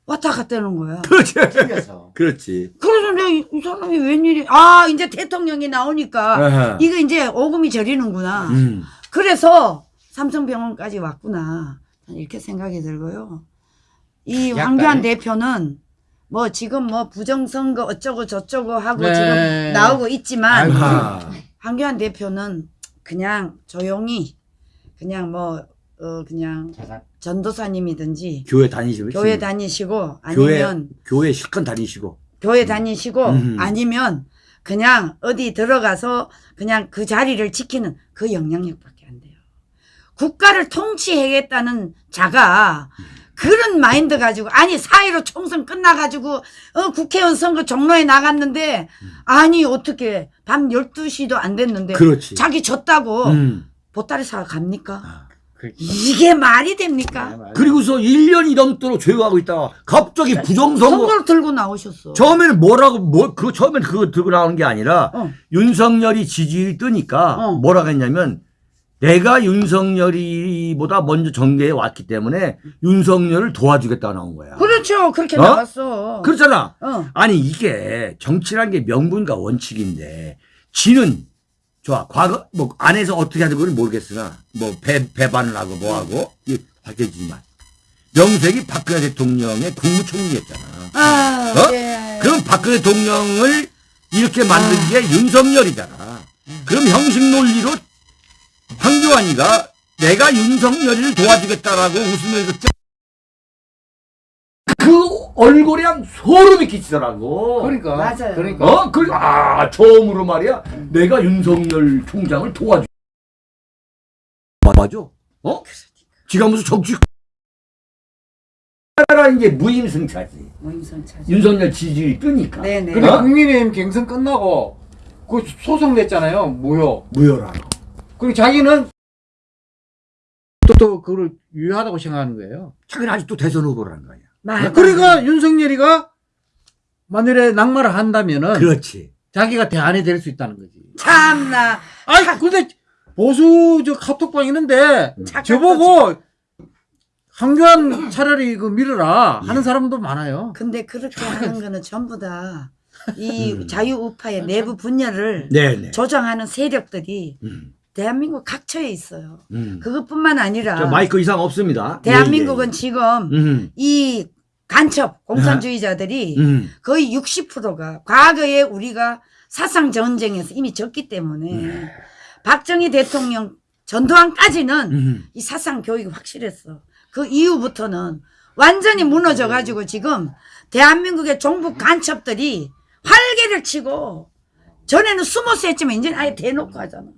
왔다 갔다는 거야.
그렇지.
튕겨서.
그렇지.
그래서 내가 이, 이 사람이 웬일이 아 이제 대통령이 나오니까
아하.
이거 이제 오금이 저리는구나.
음.
그래서 삼성병원까지 왔구나. 난 이렇게 생각이 들고요. 이
약간.
황교안 대표는 뭐 지금 뭐 부정선거 어쩌고 저쩌고 하고
네.
지금 나오고 있지만
아이고.
황교안 대표는 그냥 조용히 그냥 뭐 어 그냥
자산.
전도사님이든지
교회 다니시고
교회 다니시고 아니면
교회 실컷 다니시고
교회 다니시고
음.
아니면 그냥 어디 들어가서 그냥 그 자리를 지키는 그 영향력밖에 안 돼요. 국가를 통치해야겠다는 자가 그런 마인드 가지고 아니 사회로 총선 끝나가지고 어 국회의원 선거 종로에 나갔는데 아니 어떻게 밤 12시도 안 됐는데
그렇지.
자기 졌다고
음.
보따리 사러 갑니까?
아.
그렇지.
이게 말이 됩니까?
그리고서 1년이 넘도록 조용하고 있다가 갑자기 부정선거
선거를 들고 나오셨어.
처음에는 뭐라고 뭐그 처음에는 그거 들고 나오는 게 아니라
어.
윤석열이 지지율이 뜨니까
어.
뭐라고 했냐면 내가 윤석열이보다 먼저 정계에 왔기 때문에 윤석열을 도와주겠다 나온 거야.
그렇죠. 그렇게
어?
나왔어.
그렇잖아.
어.
아니 이게 정치란 게 명분과 원칙인데 지는 좋아 과거 뭐 안에서 어떻게 하는 건 모르겠으나 뭐 배, 배반을 하고 뭐 하고 이게 밝혀지지만 명색이 박근혜 대통령의 국무총리였잖아.
아,
어?
예.
그럼 박근혜 대통령을 이렇게 만든 게 윤석열이잖아. 그럼 형식 논리로 황교안이가 내가 윤석열이를 도와주겠다라고 웃으면서 짜- 그 얼굴에 한 소름이 끼치더라고.
그러니까.
맞아요.
그러니까.
어? 그, 아, 처음으로 말이야. 내가 윤석열 총장을 도와주. 맞아. 어? 지가 무슨 정치. 라는 게 무임승차지.
찾아.
윤석열 지지율이 뜨니까.
네네.
근데
어?
국민의힘 경선 끝나고 그 소송 냈잖아요. 무효.
무효라.
그리고 자기는 또, 또 그걸 유효하다고 생각하는 거예요.
자기는 아직도 대선 후보라는 거야.
맞아.
그러니까 윤석열이가 만일에 낙마를 한다면은
그렇지.
자기가 대안이 될 수 있다는 거지.
참나.
아니 근데 보수 저 카톡방 있는데
착각
저보고 황교안 차라리 그 밀어라 하는 사람도 많아요.
근데 그렇게 하는 거는 전부 다이
음.
자유우파의 내부 분열을
네 네.
조정하는 세력들이
음.
대한민국 각처에 있어요.
음.
그것뿐만 아니라
저 마이크 이상 없습니다.
대한민국은
예,
지금
예, 예. 음.
이 간첩 공산주의자들이
음.
거의 60%가 과거에 우리가 사상 전쟁에서 이미 졌기 때문에 박정희 대통령 전두환까지는
음.
이 사상 교육이 확실했어. 그 이후부터는 완전히 무너져 가지고 지금 대한민국의 종북 간첩들이 활개를 치고 전에는 숨어서 했지만 이제는 아예 대놓고 하잖아.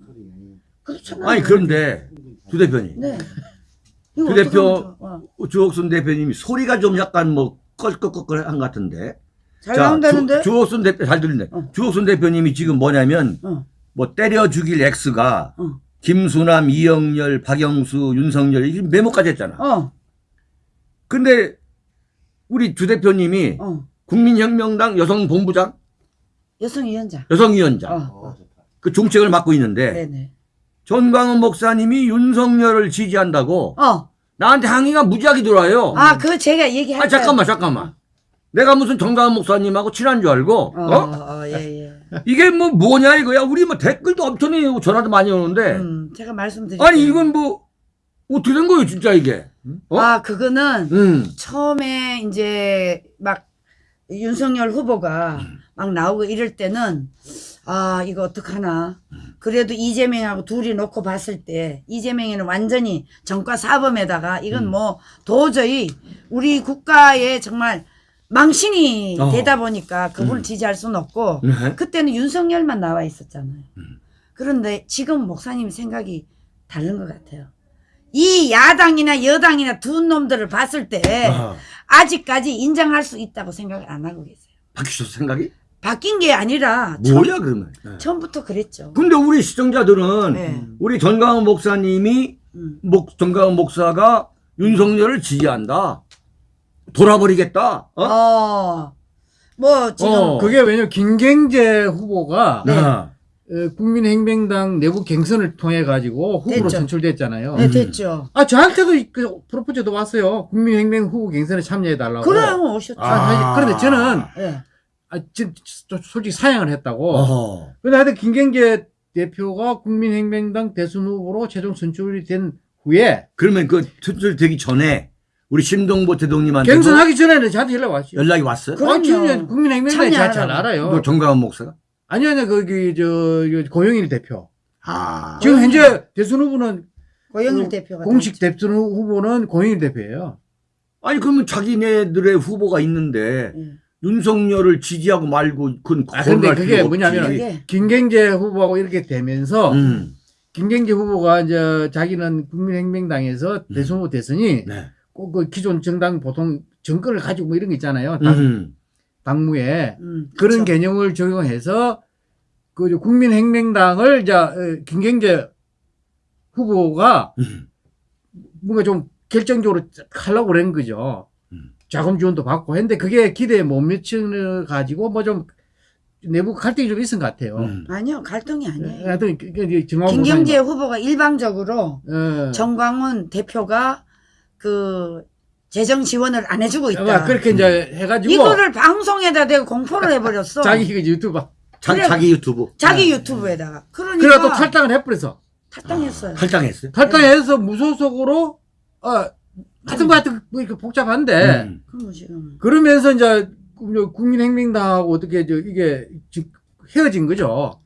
그렇잖아.
아니 그런데 주 대표님.
네. 어떻게
대표?
어.
주옥순 대표님이 소리가 좀 약간 뭐 껄껄껄껄한 것 같은데.
잘 나온다는데?
주, 주옥순 대표 잘 들리네.
어.
주옥순 대표님이 지금 뭐냐면
어.
뭐 때려 죽일 X가
어.
김수남, 이영렬, 박영수, 윤석열 이 메모까지 했잖아.
어.
근데 우리 주 대표님이
어.
국민혁명당 여성본부장,
여성위원장.
여성위원장
어.
그 종책을 맡고 있는데
네네.
전광훈 목사님이 윤석열을 지지한다고
어.
나한테 항의가 무지하게 들어와요.
아, 그거 제가 얘기할
아 잠깐만 잠깐만. 내가 무슨 정광훈 목사님하고 친한 줄 알고
어,
어?
어, 예, 예.
이게 뭐 뭐냐 이거야. 우리 뭐 댓글도 엄청나게 전화도 많이 오는데
음, 제가 말씀드릴게요.
아니 이건 뭐 어떻게 된 거예요 진짜 이게? 어?
아, 그거는
음.
처음에 이제 막 윤석열 후보가 막 나오고 이럴 때는 아 이거 어떡하나 그래도 이재명하고 둘이 놓고 봤을 때 이재명이는 완전히 정과 사범에다가 이건 뭐 도저히 우리 국가에 정말 망신이
어.
되다 보니까 그분을
음.
지지할 수는 없고
네.
그때는 윤석열만 나와 있었잖아요.
음.
그런데 지금 목사님 생각이 다른 것 같아요. 이 야당이나 여당이나 두 놈들을 봤을 때
아,
아직까지 인정할 수 있다고 생각을 안 하고 계세요.
바뀌셨어 생각이?
바뀐 게 아니라
뭐야 그러면? 네.
처음, 부터 그랬죠.
근데 우리 시청자들은
네.
우리 전광훈 목사님이
음.
목 전광훈 목사가 윤석열을 지지한다. 돌아버리겠다. 어?
어. 뭐 지금
어.
그게 왜냐면 김경재 후보가
네.
아,
어, 국민행명당 내부 경선을 통해 가지고 후보로
됐죠.
선출됐잖아요.
네, 됐죠.
아 저한테도 이- 그 프로포즈도 왔어요. 국민행명 후보 경선에 참여해 달라고.
그래요 오셨죠.
아.
그런데 저는
예.
아, 진, 저- 솔직히 사양을 했다고.
어허.
근데 하여튼 김경재 대표가 국민행명당 대선 후보로 최종 선출이 된 후에
그러면 그 선출되기 전에 우리 심동보 대통령한테
경선하기 전에는 저한테 연락 왔죠.
연락이 왔어요?
그럼요.
아, 국민행명당이 잘. 알아요.
뭐 정광훈 목사가?
아니 아니 거기 저 고영일 대표.
아.
지금 현재 대선 후보는
고영일
그
대표가
공식
다
대선 후보는 고영일 대표예요.
아니 그러면 자기네들의 후보가 있는데.
예.
윤석열을 지지하고 말고 그건
아, 근데 그게 뭐냐면
없지.
그게
김경재 후보하고 이렇게 되면서
음.
김경재 후보가 이제 자기는 국민행명당에서 대선 후보 대선이
네.
꼭그 기존 정당 보통 정권을 가지고 뭐 이런 거 있잖아요. 당,
음.
당무에
음,
그런
그쵸.
개념을 적용해서 그 이제 국민행명당을 이제 어, 김경재 후보가
음.
뭔가 좀 결정적으로 하려고 그런 거죠.
음.
자금 지원도 받고 했는데 그게 기대에 못 미치는 가지고 뭐 좀 내부 갈등이 좀 있은 것 같아요.
음.
아니요 갈등이 아니에요.
하여튼 그- 그 정황
김경재 후보가 일방적으로
어.
정광훈 대표가 그 재정 지원을 안 해주고 있다.
아, 그렇게 이제 해가지고
이거를 방송에다 대고 공포를 해버렸어.
자기 그 유튜브
자,
그래.
자기 유튜브
자기 유튜브에다가. 그러니까
그래 또 탈당을 해버려서
탈당했어요.
탈당했어요.
탈당해서 무소속으로 어 하여튼 뭐 하여튼 뭐 이렇게 복잡한데
음.
그럼 지금
그러면서 이제 국민행명당하고 어떻게 저 이게 지- 헤어진 거죠.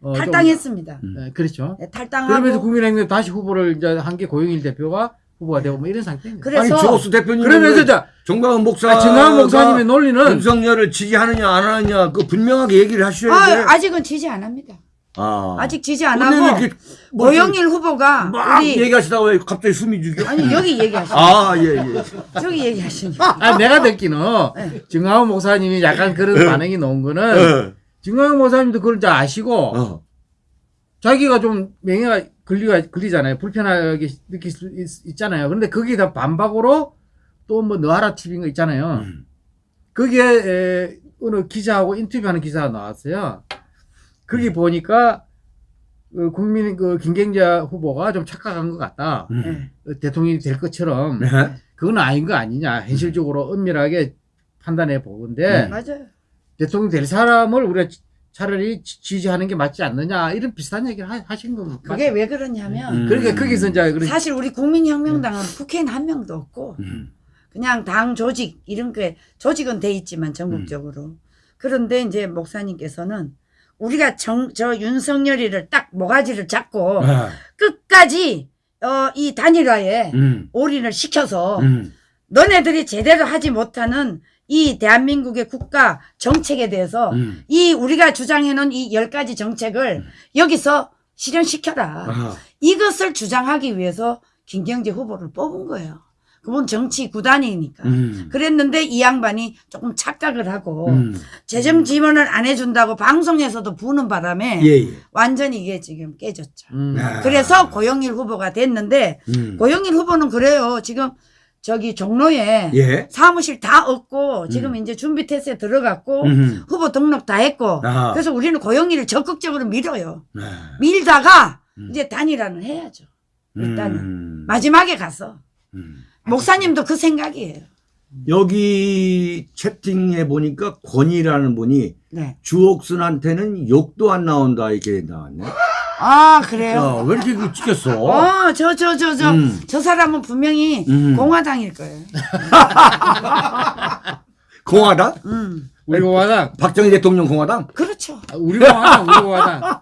어, 좀-
탈당했습니다.
음.
네, 그렇죠.
네, 탈당하고
그러면서 국민행명 다시 후보를 이제 한 게 고영일 대표가 후보가 되고 뭐 이런 상태입니다.
그래서
아니 조수 대표님
그러면서 자
정광훈 목사
아, 정강 목사님의 논리는
윤석열을 지지하느냐 안 하느냐 그 분명하게 얘기를 하셔야 돼.
아, 아직은 지지 안 합니다.
아.
아직 지지 안 하고
이렇게 뭐
고영일 후보가
막
우리
얘기하시다가 왜 갑자기 숨이 죽여?
아니 여기 얘기하시니
아, 예, 예.
저기 얘기하시니까
아, 내가 듣기는
네.
정강훈 목사님이 약간 그런 반응이 나온 거는
어.
정강훈 목사님도 그걸 잘 아시고
어.
자기가 좀 명예가 걸리가 걸리잖아요. 불편하게 느낄 수 있, 잖아요 그런데 거기다 반박으로 또 뭐 너하라 TV인 거 있잖아요.
음.
거기에 에, 어느 기자하고 인터뷰하는 기사가 나왔어요. 거기 보니까 그 국민 그 김경재 후보가 좀 착각한 것 같다.
음.
어, 대통령이 될 것처럼
네.
그건 아닌 거 아니냐. 현실적으로 은밀하게 판단해 보건데
음.
맞아요.
대통령 될 사람을 우리가 차라리 지- 지지하는 게 맞지 않느냐 이런 비슷한 얘기를 하, 하신 겁니다.
그게 왜 그러냐면
음.
그러니까 거기서 이제 그런
사실 우리 국민혁명당은 국회의원 한 명도 없고
음.
그냥 당 조직 이런 게 조직은 돼 있지만 전국적으로 그런데 이제 목사님께서는 우리가 정, 저 윤석열이를 딱 모가지를 잡고
아.
끝까지 어, 이 단일화에
음.
올인을 시켜서
음.
너네들이 제대로 하지 못하는 이 대한민국의 국가 정책에 대해서
음.
이 우리가 주장해놓은 이 열 가지 정책을 여기서 실현시켜라.
아하.
이것을 주장하기 위해서 김경재 후보를 뽑은 거예요. 그분 정치 구단이니까.
음.
그랬는데 이 양반이 조금 착각을 하고
음.
재정 지원을 안 해준다고 방송에서도 부는 바람에
예, 예.
완전히 이게 지금 깨졌죠.
음.
아.
그래서 고영일 후보가 됐는데
음.
고영일 후보는 그래요. 지금 저기 종로에
예.
사무실 다 얻고 지금
음.
이제 준비 테스트에 들어갔고
음.
후보 등록 다 했고
아하.
그래서 우리는 고영일을 적극적으로 밀어요.
아.
밀다가
음.
이제 단일화는 해야죠. 일단은
음.
마지막에 가서
음.
목사님도 그 생각이에요.
여기 채팅에 보니까 권이라는 분이
네.
주옥순한테는 욕도 안 나온다 이렇게 나왔네.
아 그래요?
야, 왜 이렇게 그 찍혔어?
어, 저, 저, 저, 저,
음.
저 사람은 분명히
음.
공화당일 거예요.
공화당?
음.
우리 공화당.
박정희 대통령 공화당?
그렇죠.
아, 우리 공화당. 우리 공화당.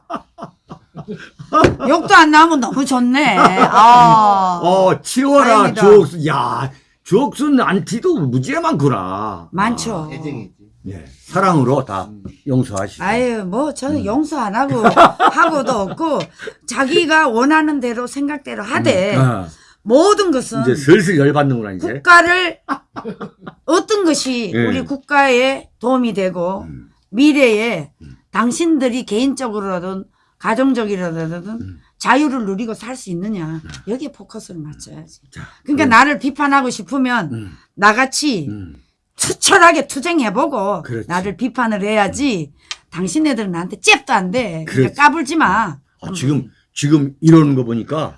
욕도 안 나오면 너무 좋네. 아.
어, 치워라
다행이다.
주옥순. 야, 주옥순 안티도 무지에 많구나.
많죠.
아, 애정이지.
예, 사랑으로 다 용서하시고.
아유, 뭐,
음.
저는 용서 안 하고, 하고도 없고, 자기가 원하는 대로 생각대로 하되,
아,
모든 것은
이제 슬슬 열받는구나 이제.
국가를, 어떤 것이
예.
우리 국가에 도움이 되고,
음.
미래에 당신들이 개인적으로든 가정적이라든
음.
자유를 누리고 살 수 있느냐 여기에 포커스를 맞춰야지.
자,
그러니까
음.
나를 비판하고 싶으면
음,
나같이
음.
투철하게 투쟁해보고
그렇지.
나를 비판을 해야지 당신네들은 나한테 잽도 안 돼.
그렇지.
그러니까 까불지 마.
아, 지금 지금 이러는 거 보니까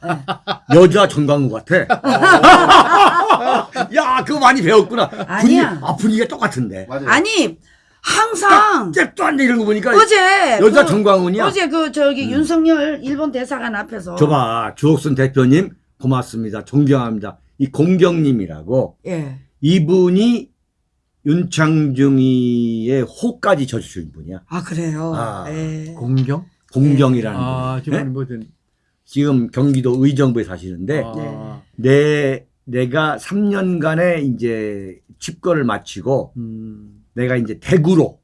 여자 정강우 같아. 야, 그거 많이 배웠구나. 분위기,
아니야.
아, 분위기가 똑같은데.
맞아요.
아니 항상
돼 이런 거 보니까
어제
여자
그-
정광훈이야.
어제 그 저기
음.
윤석열 일본 대사관 앞에서
저봐 주옥순 대표님 고맙습니다. 존경합니다. 이 공경님이라고
예.
이분이 윤창중이의 호까지 져주신 분이야.
아 그래요.
아,
예.
공경?
공경이라는
아,
분.
지금
네?
뭐든.
지금 경기도 의정부에 사시는데
아,
내 내가 3년간의 이제 집거를 마치고
음,
내가 이제 대구로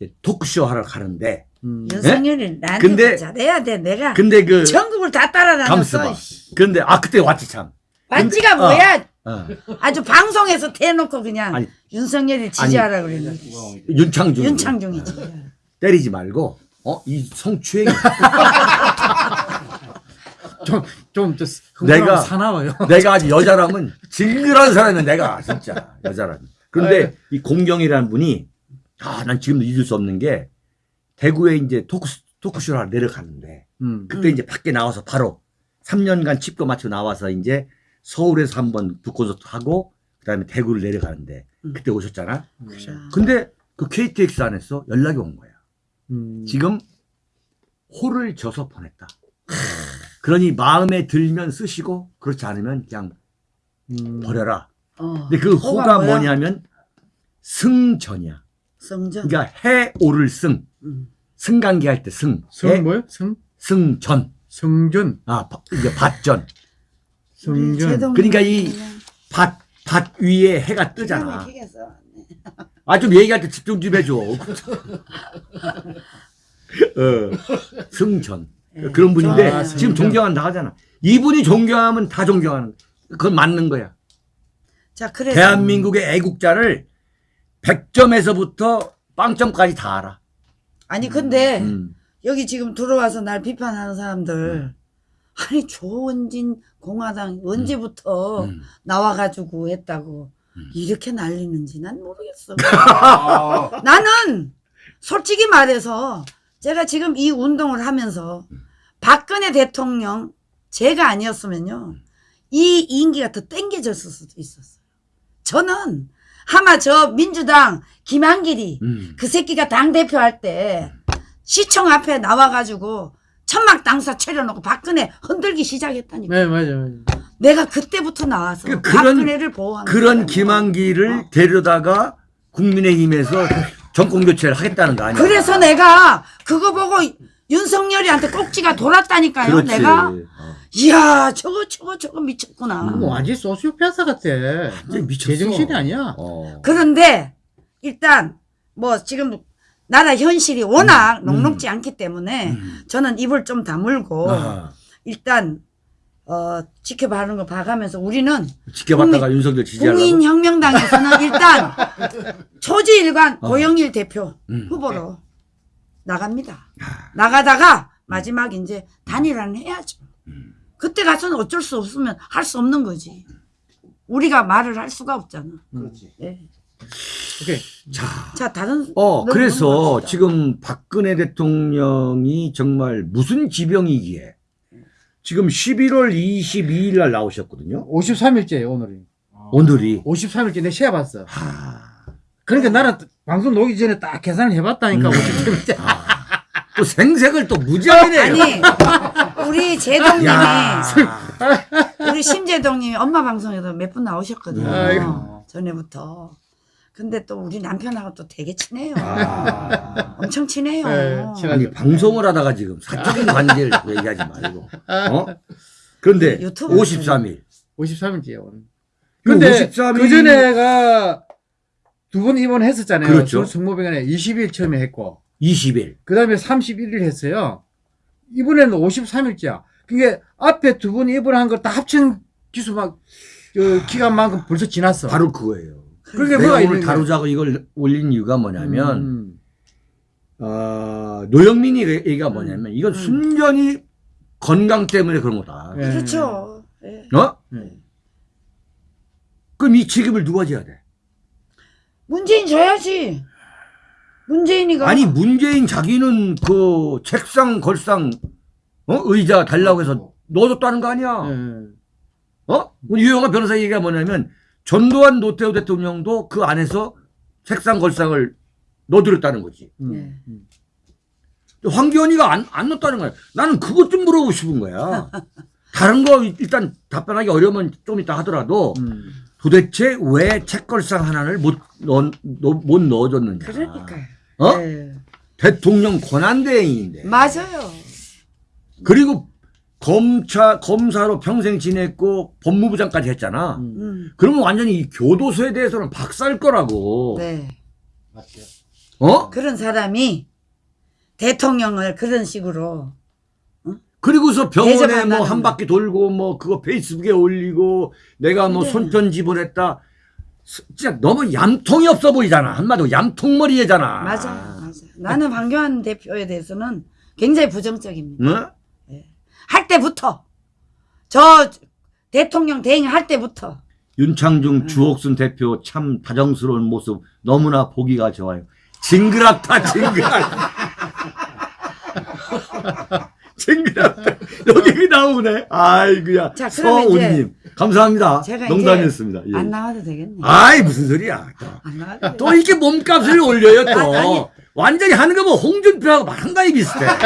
이제 토크쇼 하러 가는데
음.
윤석열이 나한테
근데-
잘해야 돼. 내가
근데 그
전국을 다. 따라다녔어.
근데 아 그때 왔지 참.
맞지가
근데-
뭐야?
어.
아주 방송에서 대놓고 그냥
아니,
윤석열을 지지하라 그러는
윤창중.
윤창중이지.
때리지 말고 어 이 성추행
좀, 좀, 저,
내가-
내가 사나워요.
내가 아주 여자라면 징그러운 사람이야 내가 진짜 여자라면. 그런데 이 공경이라는 분이 아 난 지금도 잊을 수 없는 게 대구에 이제 토크 토크쇼를 하러 내려가는데
음.
그때
음.
이제 밖에 나와서 바로 3년간 칩거 맞춰 나와서 이제 서울에서 한번 북콘서트 하고 그다음에 대구를 내려가는데
음.
그때 오셨잖아.
그렇죠.
근데 그 KTX 안에서 연락이 온 거야.
음.
지금 호를 져서 보냈다. 그러니 마음에 들면 쓰시고 그렇지 않으면 그냥
음.
버려라.
어.
근데 그
호가
호가
뭐야?
뭐냐면 승전이야.
성전.
그러니까 해 오를 승.
음.
승관계 할때 승.
성
해,
뭐요? 성?
승전.
성전.
아, 바- 이게 밭전.
제동
그러니까 이 밭, 밭 위에 해가 뜨잖아. 아, 좀 얘기할 때 집중 좀 해줘. 어, 승전.
예.
그런 분인데
아,
지금
승전.
존경한다 하잖아. 이분이 존경하면 다 존경하는. 그건 맞는 거야.
자, 그래서
대한민국의 애국자를 100점에서부터 빵점까지 다 알아.
아니 근데
음.
여기 지금 들어와서 날 비판하는 사람들 아니 조원진 공화당 언제부터
음.
나와가지고 했다고 이렇게 난리는지 난 모르겠어.
아,
나는 솔직히 말해서 제가 지금 이 운동을 하면서 박근혜 대통령 제가 아니었으면요 이 임기가 더 땡겨졌을 수도 있었어요. 저는 아마 저 민주당 김한길이
음.
그 새끼가 당 대표 할 때 시청 앞에 나와가지고 천막 당사 차려놓고 박근혜 흔들기 시작했다니까.
네, 맞아요. 맞아요.
내가 그때부터 나와서
그- 그런-
박근혜를 보호하는
그런
거야.
김한기를 데려다가 국민의힘에서 정권 교체를 하겠다는 거 아니야?
그래서 내가 그거 보고 윤석열이한테 꼭지가 돌았다니까요.
그렇지.
내가
어.
이야 저거 저거 저거 미쳤구나.
음.
뭐 완전 소시오패스 같아.
완전 미쳤어.
제정신이 아니야.
어.
그런데 일단 뭐 지금 나라 현실이 워낙
음.
녹록지 않기 때문에
음.
저는 입을 좀 다물고
아하.
일단 어, 지켜봐는 거 봐가면서 우리는
지켜봤다가 윤석열 지지하려고.
국민혁명당에서는 일단 초지일관
어.
고영일 대표
음.
후보로 나갑니다. 나가다가 마지막 이제 단일화는 해야죠.
음.
그때 가서는 어쩔 수 없으면 할 수 없는 거지. 우리가 말을 할 수가 없잖아.
그렇지.
예.
오케이.
자,
자 다른
어,
너-
그래서
넘어갑시다.
지금 박근혜 대통령이 정말 무슨 지병이기에 지금 11월 22일 날 나오셨거든요.
53일째예요 오늘이.
오늘이.
53일째 내 시야 봤어.
하,
그러니까 나는 방송 녹기 전에 딱 계산을 해봤다니까
음.
53일째.
또 생색을 또 무지하게 내요.
아니 우리 제동님이
야.
우리 심재동님이 엄마 방송에도 몇 분 나오셨거든요.
아이고.
전에부터. 근데 또 우리 남편하고 또 되게 친해요.
아.
엄청 친해요.
네,
아니 방송을 하다가 지금 사적인 관계를 얘기하지 말고. 어? 그런데
유튜브
53일.
53일째예요 오늘.
그
근데
53일
그 전에가 두 번 입원했었잖아요.
그렇죠.
성모병원에 20일 처음에 했고,
20일.
그 다음에 31일 했어요. 이번에는 53일째야. 그게 앞에 두 번 입원한 걸 다 합친 기수 막, 저, 기간만큼 벌써 지났어.
바로 그거예요.
그게
내가
뭐가
오늘? 다루자고 이걸 올린 이유가 뭐냐면
음.
어, 노영민이 얘기가 뭐냐면 이건
음.
순전히 건강 때문에 그런 거다.
예.
그렇죠. 예.
어?
예.
그럼 이 책임을 누가 져야 돼?
문재인 줘야지. 문재인이가
아니 문재인 자기는 그 책상 걸상 어? 의자 달라고 해서 넣어줬다는 거 아니야?
예.
어? 우리 유영아 변호사 얘기가 뭐냐면 전두환 노태우 대통령도 그 안에서 책상 걸상을 넣어드렸다는 거지.
음.
예.
음.
황교안이가 안, 안 넣었다는 거야. 나는 그것 좀 물어보고 싶은 거야. 다른 거 일단 답변하기 어려우면 좀 이따 하더라도
음.
도대체 왜 책걸상 하나를 못, 넣, 넣- 못 넣어줬느냐.
그러니까요.
어?
예.
대통령 권한대행인데.
맞아요.
그리고 검차, 검사로 평생 지냈고 법무부 장까지 했잖아.
음.
음.
그러면 완전히 이 교도소에 대해서는 박살 거라고.
네.
맞죠.
어?
그런 사람이 대통령을 그런 식으로
그리고서 병원에 뭐한
거.
바퀴 돌고 뭐 그거 페이스북에 올리고 내가 뭐
근데-
손편 집어냈다. 스- 진짜 너무 얌통이 없어 보이잖아. 한마디로 얌통머리애잖아.
맞아, 맞아. 나는 황교안 대표에 대해서는 굉장히 부정적입니다.
응?
할 때부터 저 대통령 대행할 때부터
윤창중 주옥순 대표 참 다정스러운 모습 너무나 보기가 좋아요. 징그럽다 징그럽 다. 징그럽다. 여기 나오네. 아이고야.
자, 그러면
서온님 감사합니다.
제가
농담이었습니다. 예.
안 나와도 되겠네.
아이 무슨 소리야. 또.
안 나와도
또 이렇게 몸값을 올려요 또.
아니, 아니.
완전히 하는 거 뭐 홍준표하고 한가위 비슷해.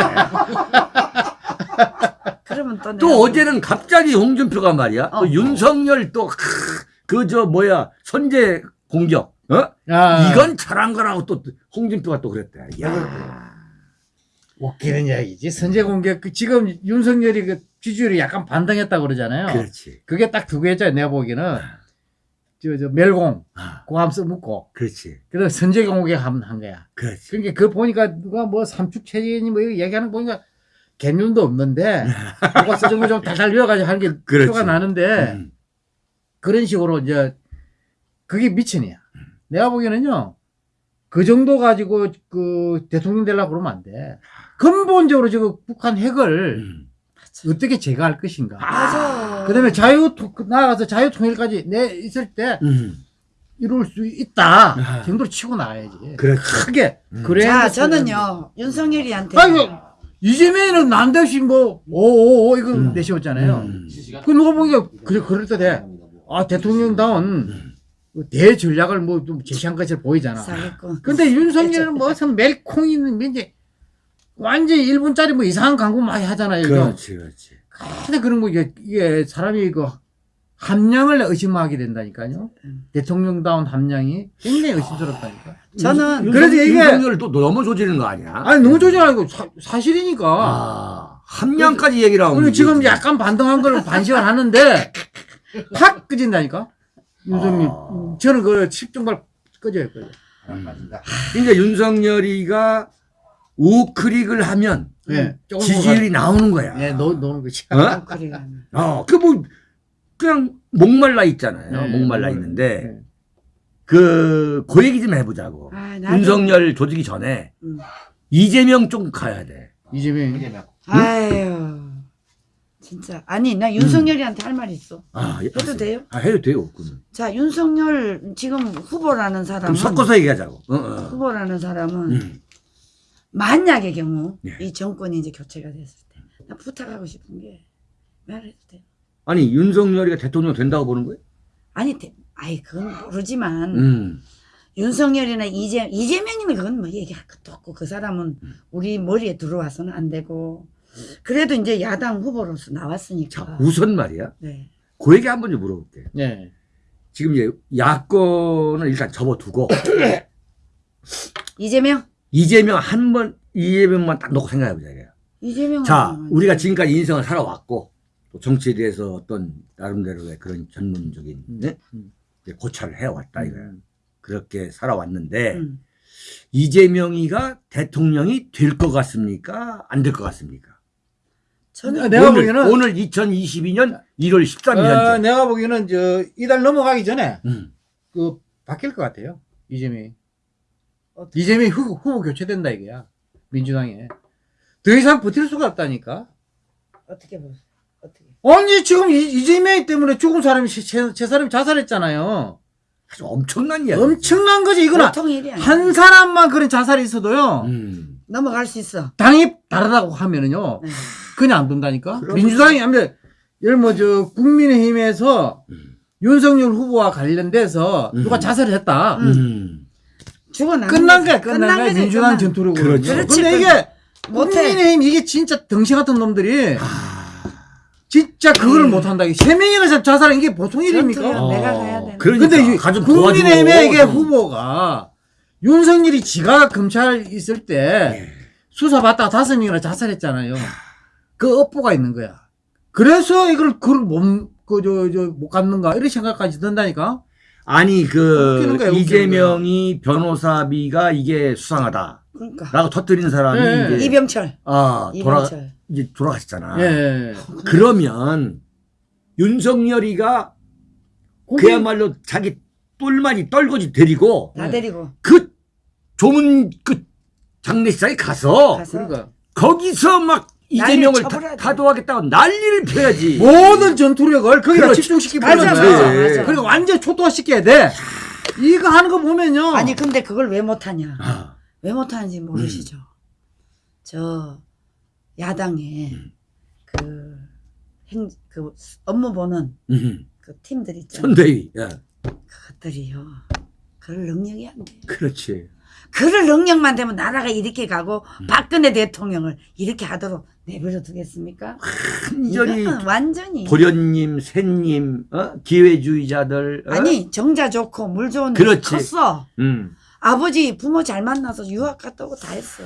그러면
또또
내가
어제는 갑자기 홍준표가 말이야.
어.
또 윤석열 또 그 저 뭐야 선제 공격. 어?
아.
이건 잘한 거라고 또 홍준표가 또 그랬대. 야.
웃기는 이야기지. 선제 공격, 그 지금 윤석열이 그 지지율이 약간 반등했다 그러잖아요.
그렇지.
그게 딱 두 개죠. 내가 보기에는. 저, 저, 멸공.
아,
고함 써먹고.
그렇지.
그래서 선제 공격 한, 한 거야.
그렇지.
그러니까 그거 보니까 누가 뭐 삼축 체제니 뭐 얘기하는 거 보니까 개념도 없는데 누가 써준 거좀 달달 외워가지고 하는 게
그렇지.
표가 나는데
음.
그런 식으로 이제 그게 미천이야. 내가 보기에는요 그 정도 가지고 그 대통령 되려고 그러면 안 돼. 근본적으로 지금 북한 핵을
음.
어떻게 제거할 것인가.
맞아.
그다음에 자유 통- 나아가서 자유 통일까지 내 있을 때
음.
이룰 수 있다
아.
정도로 치고 나가야지.
그렇지.
크게.
음.
그래.
자, 저는요 윤석열이한테
아이고 이재명은 난데없이 뭐 오오오 이거
음.
내세웠잖아요.
음.
그 누가 보니까 그래 그럴 때 돼. 아 대통령다운 대 전략을 뭐 좀 제시한 것처럼 보이잖아.
사기꾼.
근데 윤석열은 무슨 멜콩 있는 뭐 이제 완전 히 1분짜리 뭐 이상한 광고 많이 하잖아요.
그렇지. 그렇지.
근데 그런 거 이게, 이게 사람이 그 함량을 의심하게 된다니까요.
음.
대통령다운 함량이 굉장히 의심스럽다니까.
저는
그래서
윤석-
이게-
윤석열을 또 너무 조지는 거 아니야?
아니 너무 조절하고 사, 실이니까
아, 함량까지 얘기를 하고.
그리고 지금
문제지.
약간 반등한 걸 반식을 하는데 팍 끄진다니까. 윤석열.
아.
저는 그 10정발 꺼져요. 꺼져.
안 맞는다.
이제 윤석열이가 우클릭을 하면
예. 조금
지지율이 나오는 거야.
예, 놓, 놓은 거지.
어? 어, 그 뭐, 그냥 목말라 있잖아요.
네,
목말라
목말라.
있는데,
네.
그, 그 얘기 좀 해보자고.
아, 나도-
윤석열 조직이 전에,
음.
이재명 좀 가야 돼.
이재명.
이재명.
아유. 진짜. 아니, 나 윤석열이한테 할 말이 있어.
아, 예,
해도 돼요?
아, 해도 돼요. 그러면.
자, 윤석열 지금 후보라는 사람은
섞어서 얘기하자고. 어, 어.
후보라는 사람은
음.
만약의 경우
네.
이 정권이 이제 교체가 됐을 때 나 부탁하고 싶은 게 말해도 돼요.
아니, 윤석열이가 대통령 된다고 보는 거예요?
아니, 대- 아이 그건 모르지만
음.
윤석열이나 이재 이재명이는 그건 뭐 얘기할 것도 없고 그 사람은
음.
우리 머리에 들어와서는 안 되고 그래도 이제 야당 후보로서 나왔으니까.
자, 우선 말이야.
네.
그 얘기 한번 좀 물어볼게.
예.
지금 이제 야권을 일단 접어두고,
이재명?
이재명 한 번, 이재명만 딱 놓고 생각해보자.
이재명.
자, 우리가 지금까지 인생을 살아왔고, 또 정치에 대해서 어떤 나름대로의 그런 전문적인 네?
음.
이제 고찰을 해왔다 이거야. 그렇게 살아왔는데
음.
이재명이가 대통령이 될 것 같습니까? 안 될 것 같습니까?
저는
내가
오늘,
보기에는-
오늘 2022년 1월 13일
어,
현재.
내가 보기에는 저 이달 넘어가기 전에
음.
그 바뀔 것 같아요. 이재명이.
어떻게-
이재명이 후보, 후보 교체된다 이거야. 민주당에. 더 이상 버틸 수가 없다니까.
어떻게 보세요? 어떻게?
아니 지금 이, 이재명 때문에 죽은 사람이 제, 제, 제 사람이 자살했잖아요.
아주 엄청난 이야기.
엄청난 거지 이거는.
보통 일이 아니야.
한 사람만 그런 자살이 있어도
음.
넘어갈 수 있어.
당이 다르다고 하면은요.
네.
그냥 안 된다니까.
그럼-
민주당이 아무튼 예를 뭐저 국민의힘에서
음.
윤석열 후보와 관련돼서 누가
음.
자살을 했다.
음.
음.
죽어나는
끝난. 거야, 끝난 거야.
거지,
민주당
끝난.
전투력으로.
그렇지.
그렇지,
근데 이게. 국민의힘 이게 진짜 덩치 같은 놈들이
아.
진짜 그거를
음.
못한다. 세 명이나 자살은 이게 보통 일입니까?
어.
내가 가야 되는.
그러니까
근데 이
가좀
국민의힘의. 이게 후보가 윤석열이 지가 검찰 있을 때
예.
수사 받다가 다섯 명이나 자살했잖아요. 그 업보가 있는 거야. 그래서 이걸 그걸 못, 그, 저, 저, 못 갖는가? 이런 생각까지 든다니까?
아니 그
웃기는
이재명이 변호사비가 이게 수상하다.
그러니까
라고 터뜨린 사람이
네.
이제
이병철.
아 돌아
이병철.
이제 돌아가셨잖아.
예.
그러면 윤석열이가
그게-
그야말로 자기 똘마니 떨거지 데리고
다 데리고
그 조문 그 장례식장에 가서
가서
그러니까.
거기서 막 이재명을
쳐버려야지.
타, 도하겠다고 난리를 펴야지.
모든 전투력을 거기다
그렇지.
집중시키고
맞아, 맞아. 맞아.
그리고 완전 초토화시켜야 돼. 이거 하는 거 보면요.
아니 근데 그걸 왜 못하냐?
아,
왜 못하는지 모르시죠?
음.
저 야당에 그 행, 그 업무 보는
음,
그 팀들 있잖아요.
선대위. 예,
그것들이요. 그럴 능력이 안 돼.
그렇지.
그럴 능력만 되면 나라가 이렇게 가고
음.
박근혜 대통령을 이렇게 하도록 내버려 두겠습니까?
완전히
완전히
도련님, 새님, 어? 기회주의자들. 어?
아니 정자 좋고 물 좋은 데
그렇지.
컸어.
음.
아버지 부모 잘 만나서 유학 갔다 오고 다 했어.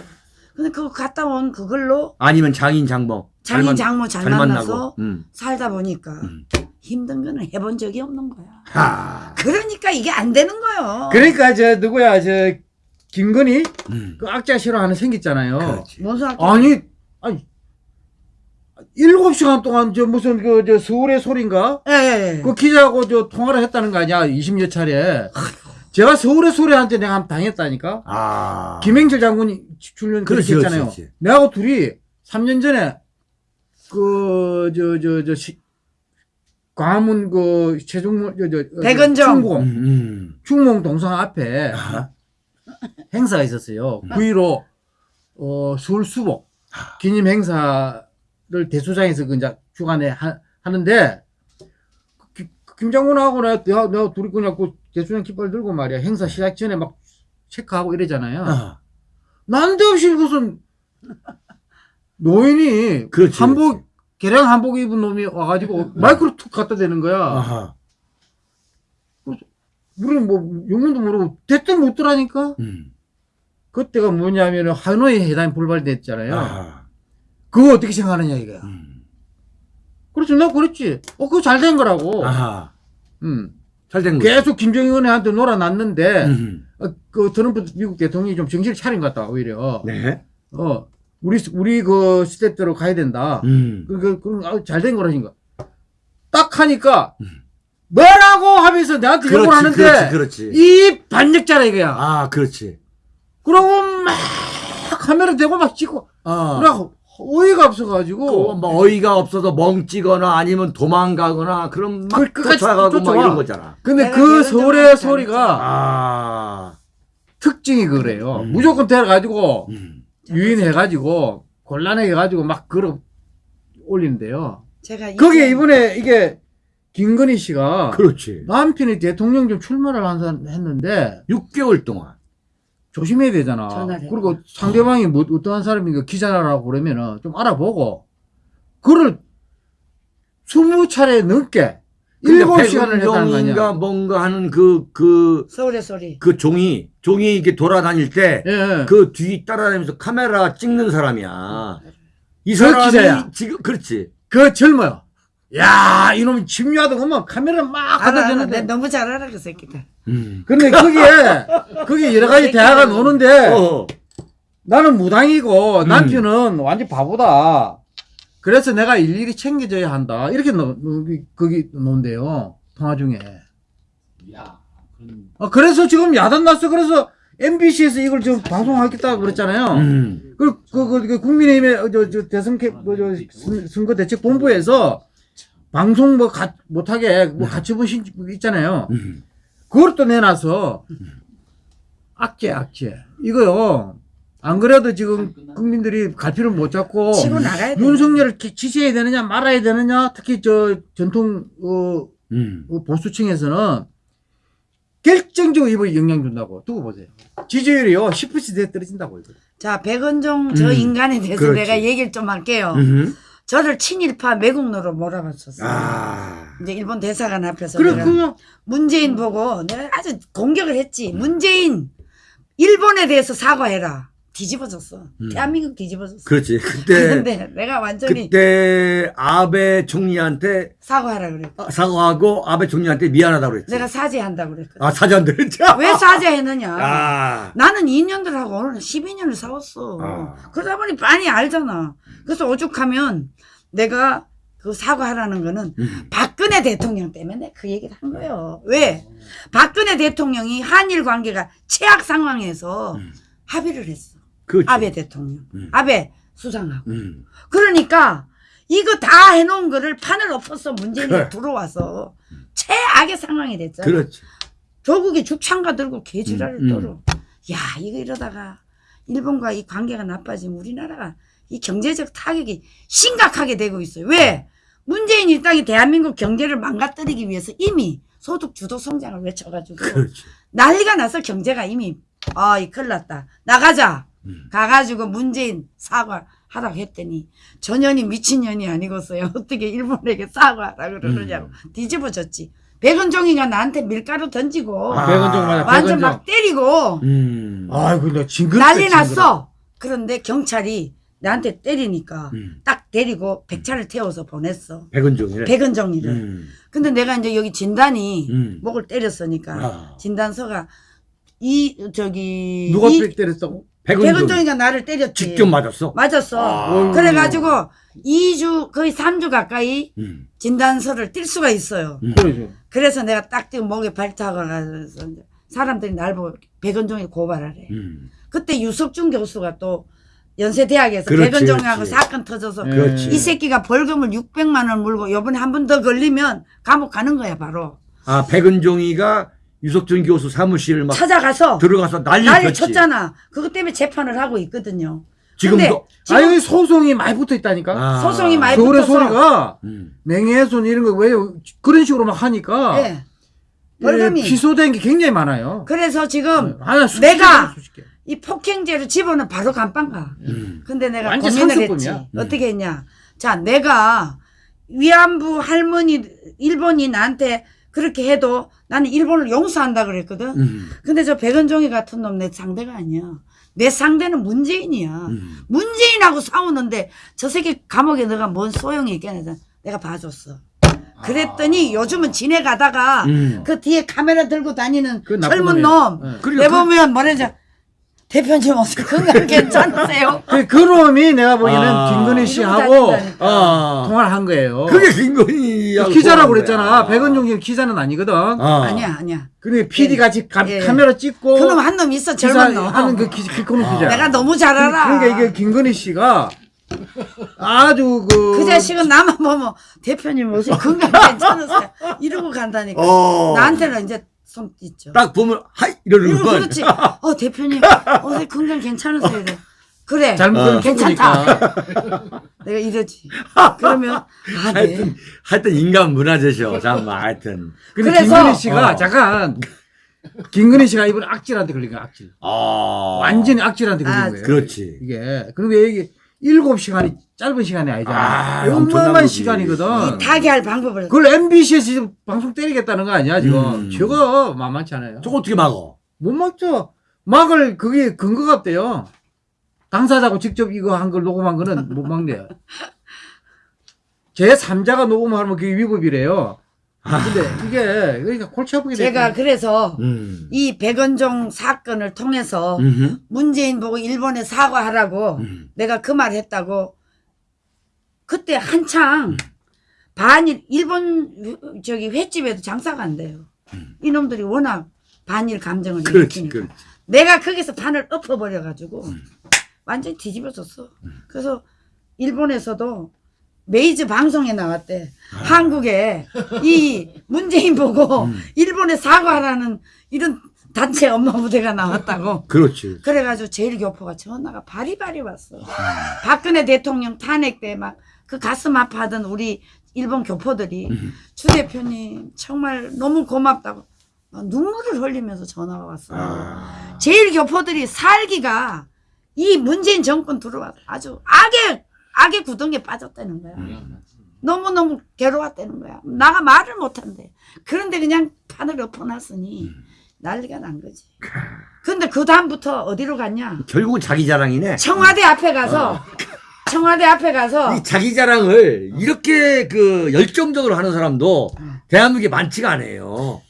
근데 그거 갔다 온 그걸로
아니면 장인 장모. 잘
장인
만-
장모 잘,
잘
만나서.
음.
살다 보니까
음.
힘든 거는 해본 적이 없는 거야.
하.
그러니까 이게 안 되는 거예요.
그러니까 저 누구야 저 김건희
음.
그 악자 싫어하는 생겼잖아요.
그렇지.
뭔 소리
아니 아니 일곱 시간 동안 저 무슨 그 저 서울의 소리인가
예, 예, 예.
그 기자하고 저 통화를 했다는 거 아니야 20여 차례. 제가 서울의 소리한테 내가 한번 당했다니까.
아.
김행철 장군이 출연 했잖아요.
그렇지, 그렇지.
내하고 둘이 3년 전에 그 저 저저 광화문 그 최종문 저, 저,
백은정.
음,
충공
음.
충몽 동상 앞에
아.
행사가 있었어요. 9.15 어, 서울 수복 기념 행사 를 대수장에서 그 이제 주관에 하, 하는데 기- 김 장군하고 내가, 내가, 내가 둘이 그냥 그 대수장 깃발 들고 말이야 행사 시작 전에 막 체크하고 이러잖아요.
아.
난데없이 무슨 노인이
그렇지,
한복
그렇지.
개량 한복 입은 놈이 와가지고 마이크로 툭 갖다 대는 거야.
아하.
우리는 뭐 영문도 모르고 대뜸 묻더라니까.
음.
그때가 뭐냐면은 하노이 회담이 불발됐잖아요.
아하.
그거 어떻게 생각하느냐 이거야.
음.
그렇지, 나 그랬지. 어, 그거 잘 된 거라고.
아하.
음.
잘된 거죠.
계속 김정은한테 놀아놨는데
음.
어, 그 트럼프 미국 대통령이 좀 정신을 차린 것 같다 오히려.
네.
어 우리 우리 그 스텝대로 가야 된다.
음.
그, 그, 그, 잘된 거라니까. 딱 하니까,
음.
뭐라고 하면서 나한테 욕을 하는데,
그렇지, 그렇지.
이 반역자라 이거야.
아, 그렇지.
그러고 막 카메라 대고 막 찍고,
어.
그러고 어이가
그,
없어가지고,
뭐 어이가 없어서 멍찌거나 아니면 도망가거나 그럼 막
그-
쫓아가고 막. 이런 거잖아.
근데 그
적은
소리가
아.
특징이 그래요.
음.
무조건 데려가지고,
음.
유인해가지고, 곤란해가지고 막 걸어 올리는데요.
제가
거기에
이제
이번에 이게, 김건희 씨가
그렇지.
남편이 대통령 좀 출마를 한 사람 했는데,
6개월 동안.
조심해야 되잖아.
전화를
그리고 상대방이 뭐 어떠한 사람인가 기자라고 그러면은 좀 알아보고 그를 스무 차례 넘게 일곱 시간을 했다는 거 아니야.
뭔가 하는 그, 그,
서울의 소리.
그 종이, 종이 이렇게 돌아다닐 때,
예, 예.
그뒤 따라다니면서 카메라 찍는 사람이야.
이그
사람이
기자야.
지금, 그렇지.
그 젊어요. 야, 이놈 집요하더구만 카메라 막 갖다 대는데.
너무 잘 알아 그 새끼들.
음.
근데 거기에 거기에 여러 가지 대화가 노는데
어.
나는 무당이고
음.
남편은 완전 바보다. 그래서 내가 일일이 챙겨줘야 한다. 이렇게 노, 노, 거기 논대요. 통화 중에.
야, 그런
어, 그래서 지금 야단 났어. 그래서 MBC에서 이걸 지금 방송하겠다고 그랬잖아요.
음.
그, 그, 그, 그 국민의힘의 어, 저, 저 대선 캐, 그, 저, 선- 선거 대책 본부에서 방송 뭐 가, 못하게 뭐 가처분 신 있잖아요.
음.
그걸 또 내놔서 악재, 악재. 이거요. 안 그래도 지금 국민들이 갈피를 못 잡고
치고 나가야 돼.
윤석열을 기- 지지해야 되느냐 말아야 되느냐 특히 저 전통 어,
음.
어, 보수층에서는 결정적으로 이번에 영향 준다고 두고 보세요. 지지율이요 10%대 떨어진다고 이거.
자 백은종 저
음,
인간에 대해서
그렇지.
내가 얘기를 좀 할게요.
음.
저를 친일파 매국노로 몰아봤었어. 요
아.
이제 일본 대사관 앞에서
그냥
문재인 보고 내가 아주 공격을 했지. 문재인 일본에 대해서 사과해라. 뒤집어졌어.
음.
대한민국 뒤집어졌어.
그렇지. 그때,
근데 내가 완전히
그때 아베 총리한테
사과하라 그랬.
사과하고 아베 총리한테 미안하다고 그랬지.
내가 사죄한다고 그랬거든.
아, 사죄한다 그랬지.
왜 사죄했느냐?
아.
나는 2년들하고 오늘 12년을 싸웠어.
아.
그러다 보니 많이 알잖아. 그래서 오죽하면 내가 그 사과하라는 거는
음.
박근혜 대통령 때문에 그 얘기를 한 거예요. 왜? 박근혜 대통령이 한일 관계가 최악 상황에서
음.
합의를 했어.
그렇지.
아베 대통령.
음.
아베 수상하고.
음.
그러니까 이거 다 해놓은 거를 판을 엎어서 문재인이
그래.
들어와서 최악의 상황이 됐잖아.
그렇지.
조국이 죽창가 들고 개지랄을
음, 음.
떨어. 야, 이거 이러다가 일본과 이 관계가 나빠지면 우리나라가 이 경제적 타격이 심각하게 되고 있어요. 왜? 문재인이 이 땅이 대한민국 경제를 망가뜨리기 위해서 이미 소득 주도 성장을 외쳐가지고
그렇지.
난리가 나서 경제가 이미 아, 이 큰일 났다. 나가자.
음.
가가지고 문재인 사과 하라고 했더니 전현이 미친년이 아니겠어요. 어떻게 일본에게 사과하라 그러느냐고
음.
뒤집어졌지. 백은종이가 나한테 밀가루 던지고
아.
백원종 맞아.
완전
백원종.
막 때리고
음.
아이고 나 징그럽다.
난리. 났어. 그런데 경찰이 나한테 때리니까
음.
딱 데리고 백차를 태워서 보냈어.
백은종이래.
백은종이를.
음.
근데 내가 이제 여기 진단이
음.
목을 때렸으니까
아.
진단서가 이 저기
누가 이백 때렸다고?
백은종.
백은종이가 나를 때렸지.
직접 맞았어.
맞았어.
아.
그래가지고 2주 거의 3주 가까이
음.
진단서를 띨 수가 있어요.
음.
그래서 내가 딱 지금 목에 발타가 가서 이제 사람들이 날 보고 백은종이 고발하래.
음.
그때 유석준 교수가 또 연세대학에서
그렇지,
백은종하고
그렇지.
사건 터져서
예.
그렇지.
이 새끼가 벌금을 600만 원 물고 요번에 한 번 더 걸리면 감옥 가는 거야 바로.
아, 백은종이가 유석준 교수 사무실을 막
찾아가서
들어가서 난리
난리
쳤지.
쳤잖아. 그것 때문에 재판을 하고 있거든요.
지금도.
지금
아니 소송이 많이 붙어 있다니까.
아.
소송이 많이
서울의
붙어서
소리가
음.
명예훼손 이런 거 왜 그런 식으로 막 하니까
예. 벌금이.
예, 취소된 게 굉장히 많아요.
그래서 지금
하나 수십
내가
개, 수십 개.
이 폭행죄를 집어는 바로 감방 가.
음.
근데 내가
완전
고민을
상습범이야.
했지.
음.
어떻게 했냐. 자, 내가 위안부 할머니, 일본이 나한테 그렇게 해도 나는 일본을 용서한다 그랬거든.
음.
근데 저 백은종이 같은 놈 내 상대가 아니야. 내 상대는 문재인이야.
음.
문재인하고 싸우는데 저 새끼 감옥에 너가 뭔 소용이 있겠냐. 내가 봐줬어. 그랬더니 요즘은 지내가다가
음.
그 뒤에 카메라 들고 다니는
그
젊은.
놈 네.
내보면 뭐라지 대표님 어떻게 건강 괜찮으세요?
그, 그 놈이 내가 보기에는
아.
김건희 씨하고
다닌다니까.
아.
통화를 한 거예요.
그게 김건희
그 기자라고 그랬잖아. 백은종 씨 기자는 아니거든.
아.
아니야 아니야
근데 PD 같이 가-
예.
카메라 찍고
그놈 한 놈 있어 젊은 놈
기사하는 그 기, 기코노
아.
기자.
내가 너무 잘 알아
그러니까 이게 김건희 씨가 아주 그
그 자식은 나만 보면 대표님 어떻게 건강 괜찮으세요? 이러고 간다니까
어.
나한테는 이제 손 있죠
딱 보면 하이 이러는 건.
그렇지 어 대표님 어떻게 건강 괜찮으세요? 이래. 그래
잘못
어.
괜찮다. 내가 이러지 그러면 아 네.
하여튼 하여튼 인간 문화재셔. 잠깐만 하여튼.
근데
그래서-
김건희 씨가
어.
잠깐 김건희 씨가 이번 악질한테 걸린 거야 악질.
아.
완전히 악질한테 걸린
아,
거예요.
그렇지.
이게 그런데 이게 일곱 시간이 짧은 시간이 아니잖아.
아, 엄청난.
시간이거든.
이 타개할 방법을
그걸 MBC에서 지금 방송 때리겠다는 거 아니야 지금?
음.
저거 만만치 않아요.
저거 어떻게 막어?
못 막죠. 막을 그게 근거가 없대요. 당사자고 직접 이거 한 걸 녹음한 거는 못 막네요. 제 3자가 녹음하면 그게 위법이래요. 근데 이게 그러니까 골치 아프게
제가
됐죠.
그래서
음.
이 백원종 사건을 통해서
음흠.
문재인 보고 일본에 사과하라고
음.
내가 그 말 했다고 그때 한창 반일 일본 저기 횟집에도 장사가 안 돼요. 이놈들이 워낙 반일 감정을
음. 그렇지,
일으키니까
그렇지.
내가 거기서 판을 엎어버려 가지고 완전히 뒤집어졌어. 그래서 일본에서도 메이즈 방송에 나왔대. 한국에 이 문재인 보고 일본에 사과하라는 이런 단체 엄마 부대가 나왔다고.
그렇지.
그래가지고 재일 교포가 전화가 바리바리 왔어. 박근혜 대통령 탄핵 때 막 그 가슴 아파하던 우리 일본 교포들이 주 대표님 정말 너무 고맙다고 막 눈물을 흘리면서 전화가 왔어.
아.
재일 교포들이 살기가 이 문재인 정권 들어와서 아주 악의 악의 구덩이에 빠졌다는 거야. 너무 너무 괴로웠다는 거야. 나가 말을 못한대. 그런데 그냥 판을 엎어놨으니 난리가 난 거지. 근데 그 다음부터 어디로 갔냐?
결국은 자기 자랑이네.
청와대 앞에 가서 청와대 앞에 가서
이 자기 자랑을 이렇게 그 열정적으로 하는 사람도 대한민국에 많지가 않아요.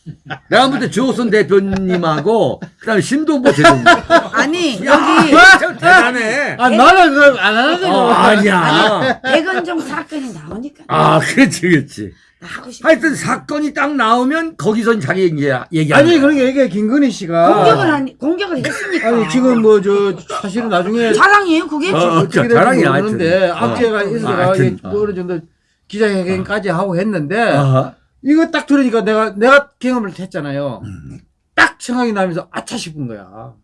내가 볼때 주호선 대표님하고 그다음에 신동보 대표님.
아니
야,
여기
참 대단해.
아 나는 그걸 안 하는데
어,
뭐.
아니야.
백원종 사건이 나오니까
아, 그렇지, 그렇지.
나 하고 싶어.
하여튼 사건이 딱 나오면 거기서 자기 이제 얘기하는
아니
거야.
그러니까 이게 김건희 씨가
공격을 한 공격을 했으니까.
아니 지금 뭐 저 사실은 나중에
자랑이에요 그게
어. 어, 자랑이야,
모르는데
하여튼.
악재가
어.
있어가
하여튼,
이게
어.
어느 정도 기자회견까지 하고 했는데
아하.
이거 딱 들으니까 내가 내가 경험을 했잖아요.
음.
딱 생각이 나면서 아차 싶은 거야.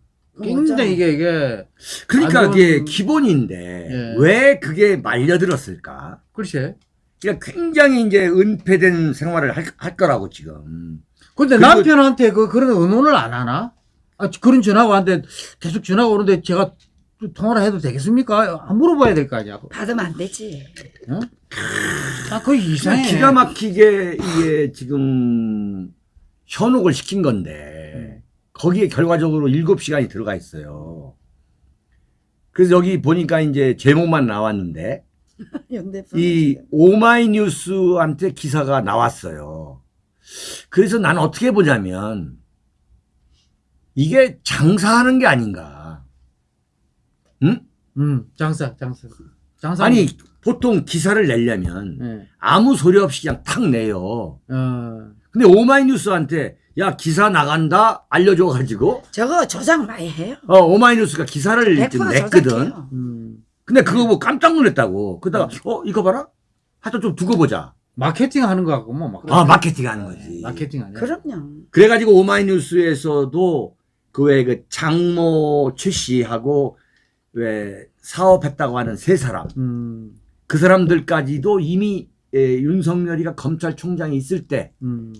굉장히 이게 이게
그러니까
좋은-
그게 기본인데
예.
왜 그게 말려들었을까?
글쎄.
그러니까 굉장히 이제 은폐된 생활을 할, 할 거라고 지금.
근데
그리고-
남편한테 그 그런 의논을 안 하나? 아, 그런 전화가 왔는데 계속 전화가 오는데 제가 또 통화를 해도 되겠습니까? 아, 물어봐야 될 거 아니야.
받으면 안 되지.
아, 그거 이상해.
기가 막히게 이게 지금 현혹을 시킨 건데 거기에 결과적으로 7시간이 들어가 있어요. 그래서 여기 보니까 이제 제목만 나왔는데. 이 오마이뉴스한테 기사가 나왔어요. 그래서 나는 어떻게 보냐면 이게 장사하는 게 아닌가. 응?
음, 장사, 장사. 장사.
아니 보통 기사를 내려면
예.
아무 소리 없이 그냥 탁 내요.
어.
근데 오마이뉴스한테 야 기사 나간다 알려줘가지고
저거 조작 많이 해요.
어 오마이뉴스가 기사를
100%
지금 냈거든.
음.
근데 그거 보고 깜짝 놀랐다고. 그러다가 어 이거 봐라. 하여튼 좀 두고 보자.
마케팅 하는 거 같고 뭐 막.
아 마케팅 하는 거지.
마케팅 아니야.
그럼요.
그래가지고 오마이뉴스에서도 그 왜 그 장모 최 씨하고 왜 사업했다고 하는 세 사람
음.
그 사람들까지도 이미 에, 윤석열이가 검찰총장이 있을 때다
음.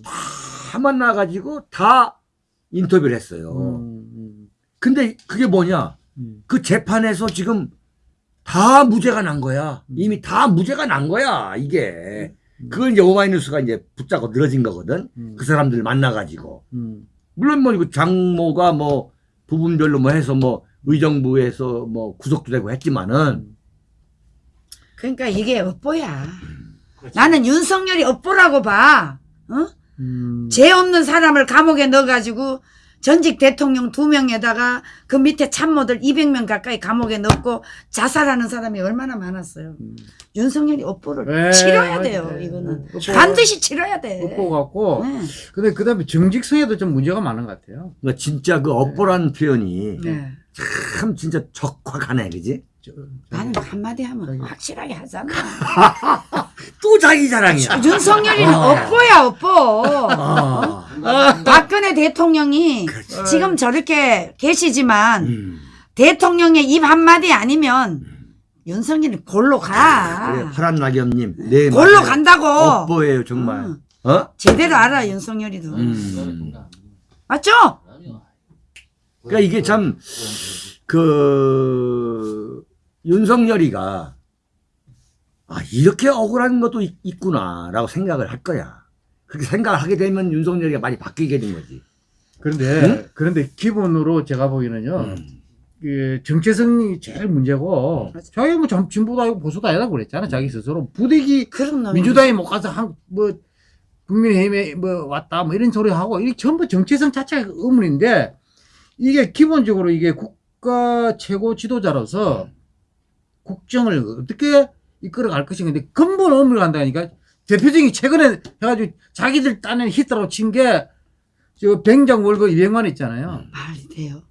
만나가지고 다 인터뷰를 했어요.
음. 음.
근데 그게 뭐냐?
음.
그 재판에서 지금 다 무죄가 난 거야. 이미 다 무죄가 난 거야, 이게. 그걸 이제 오마이뉴스가 이제 붙잡고 늘어진 거거든.
음.
그 사람들 만나가지고.
음.
물론 뭐 이거 장모가 뭐 부분별로 뭐 해서 뭐 의정부에서 뭐 구속도 되고 했지만은
그러니까 이게 업보야. 나는 윤석열이 업보라고 봐. 어?
음,
죄 없는 사람을 감옥에 넣어가지고 전직 대통령 두 명에다가 그 밑에 참모들 200명 가까이 감옥에 넣고 자살하는 사람이 얼마나 많았어요. 윤석열이 업보를
네,
치러야. 돼요.
네.
이거는
업보-
반드시 치러야 돼.
업보 갖고
네.
근데 그 다음에 정직성에도 좀 문제가 많은 것 같아요.
그러니까 진짜 그 업보라는 표현이
네.
참 진짜 적확하네, 그지?
저-
나는 한마디 하면 확실하게 하잖아.
또 자기 자랑이야.
윤석열이는
아.
업보야 업보.
아.
박 근혜 대통령이
그렇지.
지금 저렇게 계시지만
음.
대통령의 입 한마디 아니면 윤석열이 골로 가.
그래, 파란 낙엽님. 네,
골로
맞아요.
간다고.
업보예요, 정말.
응.
어?
제대로 알아 윤석열이도.
음.
맞죠?
그러니까 이게 참, 그, 윤석열이가, 아, 이렇게 억울한 것도 있, 있구나라고 생각을 할 거야. 그렇게 생각을 하게 되면 윤석열이가 많이 바뀌게 된 거지.
그런데 그런데 기본으로 제가 보기에는요.
음.
그 정체성이 제일 문제고 자기 뭐 전- 진보도 아니고 보수도 아니라고 그랬잖아 자기 스스로
놈이.
민주당에 못 가서 한 뭐 국민의힘에 뭐 왔다 뭐 이런 소리 하고 이게 전부 정체성 자체가 의문인데 이게 기본적으로 이게 국가 최고 지도자로서 국정을 어떻게 이끌어갈 것인가 근데 근본 의문을 한다니까 대표적인 최근에 해가지고 자기들 딴에 히트라고 친게 저 병장 월급 200만 있잖아요.
말이 돼요.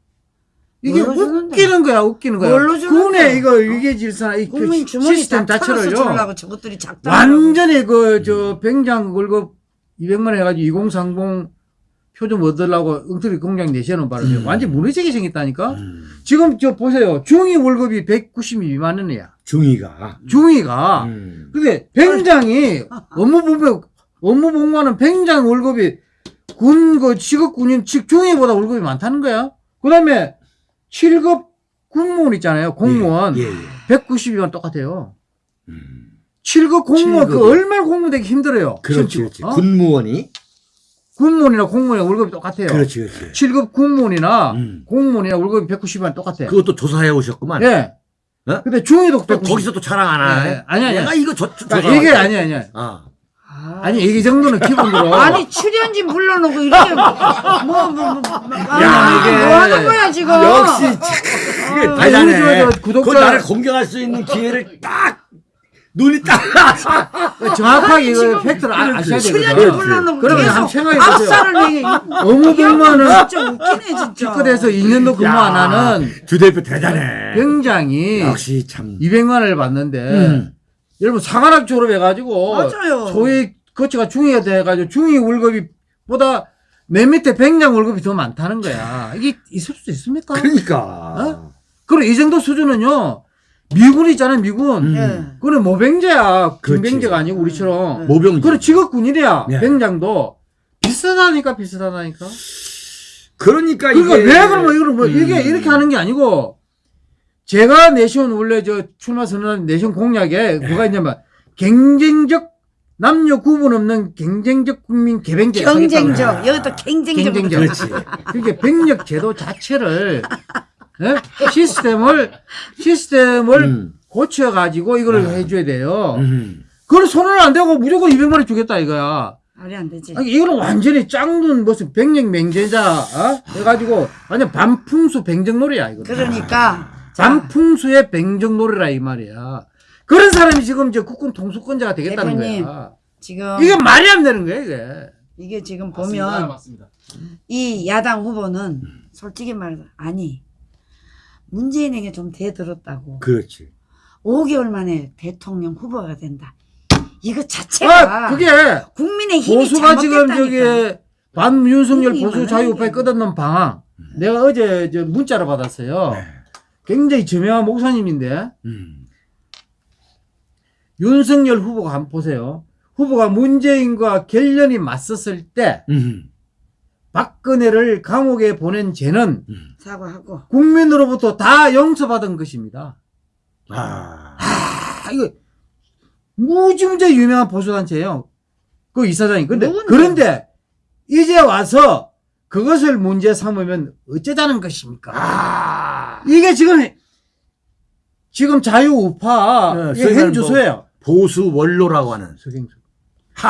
이게? 웃기는 거야, 웃기는 거야.
뭘로?
군의 이거 위계 질서나 이
국민
그
주머니
시스템 자체를요.
저것들이 작다.
완전히 그저 병장 월급 200만 해가지고 2030 표 좀 얻으려고 엉터리 공장 내시는 바람에
음.
완전 무너지게 생겼다니까.
음.
지금 저 보세요. 중위 월급이 192만 원이야.
중이가.
중위가.
음.
근데 병장이 업무 보면 업무 복무하는 병장 월급이 군 그 직업 군인 즉 중위보다 월급이 많다는 거야. 그 다음에 7급 군무원 있잖아요. 공무원
예, 예, 예.
192만 똑같아요.
음.
7급 공무원 그
칠급이요.
얼마나 공무되기 힘들어요.
그렇지. 그렇지.
어?
군무원이.
군무원이나 공무원이나 월급이 똑같아요.
그렇지, 그렇지.
7급 군무원이나
음.
공무원이나 월급이 190만 똑같아요.
그것도 조사해 오셨구만.
예.
어?
근데 중위도
또
190.
거기서 또 자랑 안 하네.
예, 아니, 아니,
내가
아니.
이거 저, 저,
그러니까 이게 아니 아니 아니.
아.
아니 이 정도는 기본으로
아니 출연진 불러놓고 이렇게 뭐뭐 뭐, 뭐, 뭐,
야, 이게
뭐 하는 거야 지금?
역시 그게
아니,
대단해. 저그 나를 공격할 수 있는 기회를 딱 눈이 딱
정확하게 이거 팩트를 아, 아셔야 되거든요.
불러놓고
그러면
계속
한번 생각해 보세요. 업무 복무하는
진짜 웃기네 진짜.
기껏해서 2년도 근무 안 하는
주 대표 대단해.
병장이
역시 참.
200만 원을 받는데
음.
여러분 상한학 졸업해가지고
맞아요.
소위 거치가 중위가 돼가지고 중위 월급이 보다 맨 밑에 병장 월급이 더 많다는 거야. 이게 있을 수 있습니까?
그러니까.
어? 그럼 이 정도 수준은요 미군 있잖아요 미군.
음.
예.
그거는 모병제야. 김병제가 아니고 우리처럼.
네.
모병.
그래 직업군인이야
네.
병장도 비슷하다니까 비슷하다니까.
그러니까
그러니까
이게
왜 그러면 이걸 뭐
음.
이게 이렇게 하는 게 아니고 제가 내세운 원래 저 출마 선언한 내세운 공약에
네.
뭐가 있냐면 경쟁적 남녀 구분 없는 경쟁적 국민 개병제
경쟁적 여기도 경쟁적.
경쟁적.
그렇지.
그러니까 병력 제도 자체를 예? 시스템을 시스템을
음.
고쳐 가지고 이걸
아.
해줘야 돼요.
음.
그걸 손을 안 대고 무조건 200만 원 주겠다 이거야.
말이 안 되지.
아니, 이거는 완전히 짱눈 무슨 병력 맹제자 어? 해가지고 완전 반풍수 병정놀이야 이거.
그러니까 자,
반풍수의 병정놀이라 이 말이야. 그런 사람이 지금 이제 국군 통수권자가 되겠다는
대표님.
거야.
지금
이게 말이 안 되는 거야 이게.
이게 지금
맞습니다.
보면
맞습니다.
이 야당 후보는 솔직히 말해서 아니 문재인에게 좀 대들었다고
그렇지.
5개월 만에 대통령 후보가 된다. 이거 자체가
아 그게
국민의 힘이
보수가 지금. 저기 반윤석열 보수 자유파에. 끝없는 방황. 내가 어제 저 문자를 받았어요.
네.
굉장히 저명한 목사님인데
음.
윤석열 후보가 한번 보세요. 후보가 문재인과 결연이 맞섰을 때
음.
박근혜를 감옥에 보낸 죄는
음.
사과하고
국민으로부터 다 용서받은 것입니다.
아.
아, 이거 무지무지 유명한 보수단체예요. 그 이사장이. 근데
누군데?
그런데 이제 와서 그것을 문제 삼으면 어쩌자는 것입니까?
아.
이게 지금 지금 자유우파
네,
현주소예요.
보수 원로라고 하는.
서경석.
하.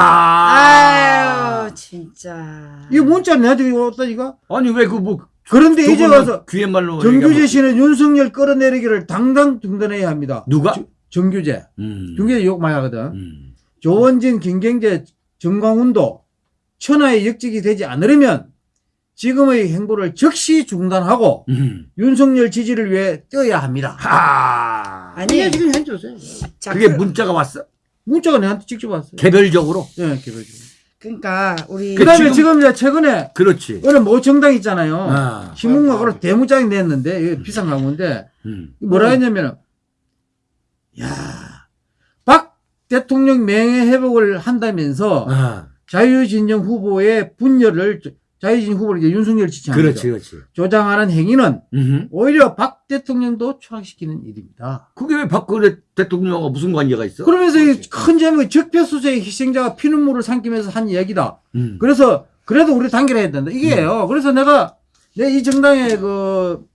아유 진짜.
이 문자 내한테 왔다니까?
아니 왜 그 뭐
그런데 이제 와서
귀에 말로
정규재 씨는 윤석열 끌어내리기를 당당 중단해야 합니다.
누가?
정규재.
음.
정규재 욕 많이 하거든.
음.
조원진, 김경재, 정광훈도 천하의 역직이 되지 않으려면 지금의 행보를 즉시 중단하고
음.
윤석열 지지를 위해 뛰어야 합니다.
하.
아니
이게 지금 현재세요.
자,
그게
그,
문자가 왔어?
문자가 내한테 직접 왔어요.
개별적으로?
예, 개별적으로.
그러니까 우리
그 다음에
지금-
지금 이제 최근에
그렇지.
어느 모 정당 있잖아요.
아.
신문각으로 대문장이 냈는데, 이게 비싼 광고인데,
음.
뭐라 했냐면은, 야, 박 대통령 명예 회복을 한다면서
아.
자유진영 후보의 분열을, 자유진영 후보를 이제 윤석열 지지하는
그렇지. 그렇지.
조장하는 행위는
음.
오히려 박 대통령도 추락시키는 일입니다.
그게 왜 박근혜 대통령과 무슨 관계가 있어?
그러면서 이큰 제목이 적폐수사의 희생자가 피눈물을 삼키면서 한 이야기다.
음.
그래서 그래도 우리 단결해야 된다. 이게요. 그래서 내가 내 이 정당의 그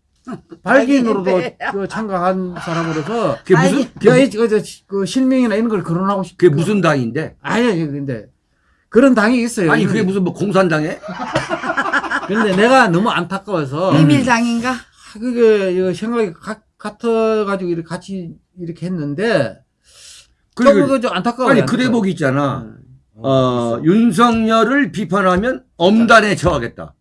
발기인으로도 그 참가한 사람으로서
그게 무슨
내가
그게,
이, 그, 저, 그 실명이나 이런 걸 거론하고 싶.
그게 무슨 당인데?
아니 근데 그런 당이 있어요.
아니 그게 무슨 뭐 공산당에?
근데 내가 너무 안타까워서
비밀당인가?
아, 그게 이거 생각이 가- 같아가지고 이렇게 같이 이렇게 했는데
그리고
조금 좀 안타까워요.
아니 그
안타까워.
대목이 있잖아.
음.
어, 윤석열을 비판하면 엄단에 처하겠다.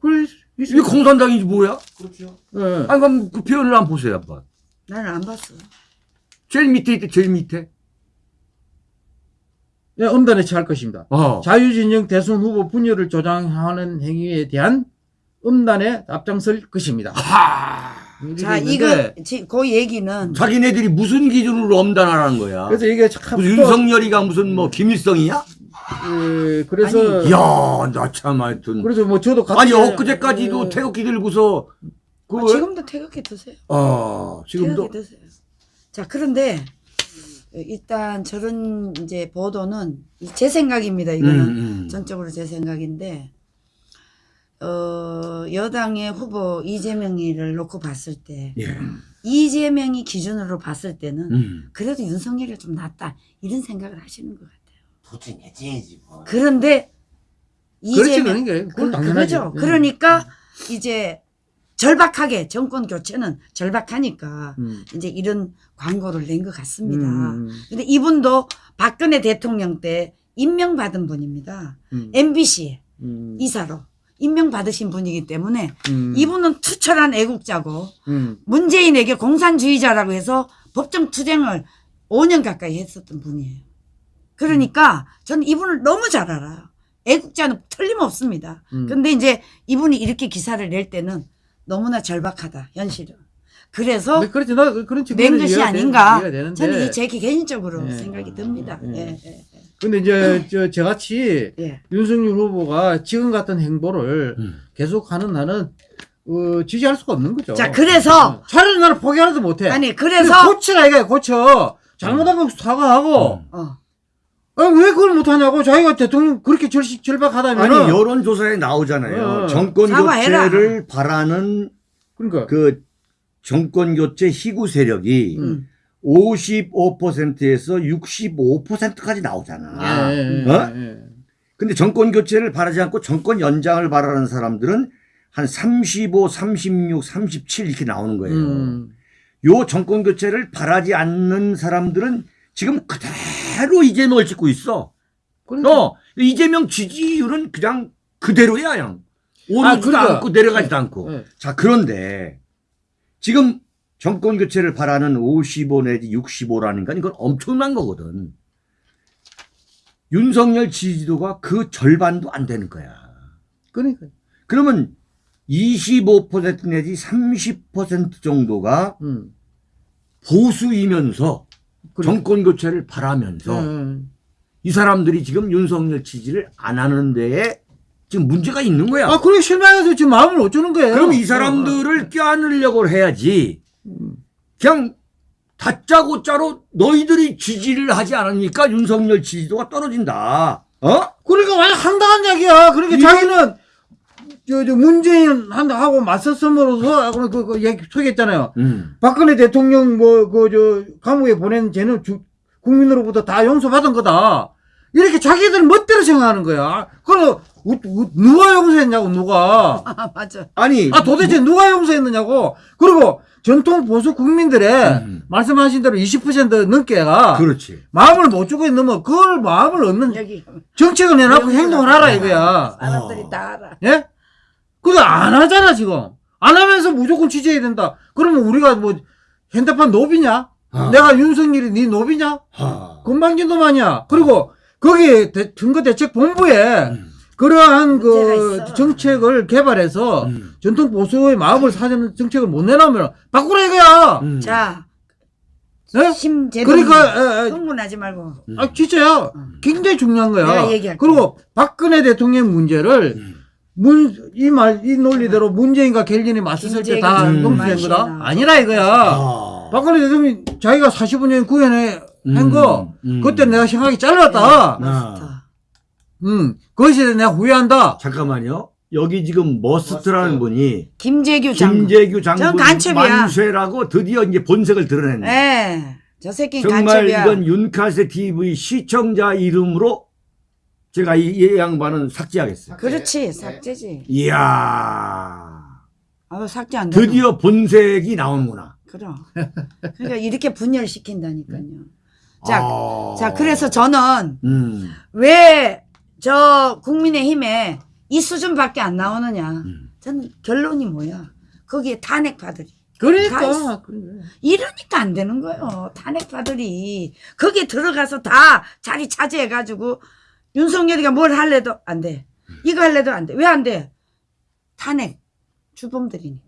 그래
이게 공산당이지 뭐야?
그렇죠.
예.
아니 그럼 그 표현을 한번 보세요 한번.
나는 안 봤어.
제일 밑에 있대 제일 밑에.
예, 엄단에 처할 것입니다.
어.
자유진영 대선 후보 분열을 조장하는 행위에 대한 음단에 앞장설 것입니다.
자 이거 지- 그 얘기는
자기네들이 무슨 기준으로 엄단하라는 거야?
그래서 이게 참
무슨 윤석열이가 무슨 뭐 김일성이야?
예, 그래서
이야, 나 참 하여튼.
그래서 뭐 저도 같이
아니 엊그제까지도
예,
태극기 들고서 그
아,
왜-
지금도 태극기 드세요.
어, 지금도
태극기 드세요. 자 그런데 일단 저런 이제 보도는 제 생각입니다. 이거는
음, 음.
전적으로 제 생각인데 어, 여당의 후보 이재명이를 놓고 봤을 때
예.
이재명이 기준으로 봤을 때는
음.
그래도 윤석열이 좀 낫다 이런 생각을 하시는 것 같아요.
도진 해야지 뭐.
그런데
그렇지
이재명
그런 게 그건
그. 그거죠.
예.
그러니까 이제 절박하게 정권 교체는 절박하니까
음.
이제 이런 광고를 낸 것 같습니다.
음,
근데 이분도 박근혜 대통령 때 임명받은 분입니다.
음,
MBC
음,
이사로 임명받으신 분이기 때문에
음,
이분은 투철한 애국자고
음,
문재인에게 공산주의자라고 해서 법정 투쟁을 5년 가까이 했었던 분이에요. 그러니까 저는 이분을 너무 잘 알아요. 애국자는 틀림없습니다.
음.
근데 이제 이분이 이렇게 기사를 낼 때는 너무나 절박하다, 현실은. 그래서
네, 그렇지 나 그런
낸
측면에서
것이 아닌가.
이해가 되는데
저는 이제 개인적으로
예.
생각이 듭니다.
예.
예, 예,
근데 이제 저 저같이
예. 예.
윤석열 후보가 지금 같은 행보를
음.
계속하는 나는 어, 지지할 수가 없는 거죠.
자, 그래서
어, 차라리 나는 포기하라도 못해.
아니
그래서
그래서
고치라 이거야 고쳐. 잘못한 거 사과하고.
음.
어,
아, 왜 그걸 못하냐고 자기가 대통령 그렇게 절, 절박하다면
아니 여론조사에 나오잖아요.
어.
정권
사과해라.
교체를 바라는
그러니까
그 정권 교체 희구 세력이
음.
55%에서 65%까지 나오잖아.
예, 예,
어?
예.
근데 정권 교체를 바라지 않고 정권 연장을 바라는 사람들은 한 35, 36, 37 이렇게 나오는 거예요.
음.
요 정권 교체를 바라지 않는 사람들은 지금 그대로 이재명을 찍고 있어.
그러니까
어, 이재명 지지율은 그냥 그대로야, 그냥. 오르지도
아, 그러니까.
않고 내려가지도 않고.
예.
자, 그런데 지금 정권 교체를 바라는 55 내지 65라는 건 이건 엄청난 거거든. 윤석열 지지도가 그 절반도 안 되는 거야.
그러니까
그러면 25% 내지 30% 정도가
음.
보수이면서. 정권 교체를 바라면서
예.
이 사람들이 지금 윤석열 지지를 안 하는 데에 지금 문제가 있는 거야.
아, 그래 실망해서 지금 마음을 어쩌는 거예요?
그럼 이 사람들을 껴안으려고 해야지.
음.
그냥 다짜고짜로 너희들이 지지를 하지 않으니까 윤석열 지지도가 떨어진다. 어?
그러니까 완전 황당한 얘기야. 그러니까 자기는 저, 저 문재인 한다 하고 맞섰음으로써 그, 그, 그 얘기 소개했잖아요.
음.
박근혜 대통령 뭐 그 저 감옥에 보낸 쟤는 주, 국민으로부터 다 용서받은 거다. 이렇게 자기들 멋대로 생각하는 거야. 그럼 누가 용서했냐고 누가.
아, 맞아.
아니
아 도대체 누가 용서했느냐고. 그리고 전통 보수 국민들의
음.
말씀하신 대로 20% 넘게가
그렇지.
마음을 못 주고 있는 그걸 마음을 얻는
여기
정책을 내놓고 행동을 하라 이거야.
사람들이
어.
다 알아.
예? 그거 안 하잖아 지금. 안 하면서 무조건 취재해야 된다. 그러면 우리가 뭐 핸드폰 노비냐?
아.
내가 윤석열이 네 노비냐?
하.
건방진 놈 아니야. 그리고 거기 대- 증거대책본부에
음.
그러한 그
있어.
정책을 개발해서
음.
전통 보수의 마음을 사는 정책을 못 내놓으면 바꾸라 이거야.
음.
자,
예?
심재동
그러니까 에,
흥분하지 말고.
음.
아 진짜야. 굉장히 중요한 거야.
내가 얘기할게.
그리고 박근혜 대통령 문제를
음.
문, 이 말, 이 논리대로 문재인과 갤린이 맞섰을 때다
김재균
용서된 거다?
만신아.
아니라 이거야.
아.
박근혜 대통령이 자기가 45년 구현해 한
음,
거,
음.
그때 내가 생각이 짧았다.
마스터.
음, 그것에 대해 내가 후회한다.
잠깐만요. 여기 지금 머스트라는 분이
김재규 장군.
김재규 장군
전 간첩이야.
만쇠라고 드디어 이제 본색을 드러냈네.
예. 저 새끼는
정말
간첩이야.
이건 윤카세 TV 시청자 이름으로 제가 이, 이 양반은 삭제하겠어요.
그렇지. 삭제지.
이야.
아, 삭제 안 돼.
드디어 본색이 나오는구나.
그럼. 그러니까 이렇게 분열시킨다니까요. 자,
아.
자, 그래서 저는
음.
왜저 국민의힘에 이 수준밖에 안 나오느냐.
음.
저는 결론이 뭐야. 거기에 탄핵파들이. 다
그러니까.
이러니까 안 되는 거예요. 탄핵파들이. 거기에 들어가서 다 자리 차지해가지고 윤석열이가 뭘 할래도 안 돼. 이거 할래도 안 돼. 왜 안 돼? 탄핵. 주범들이니까.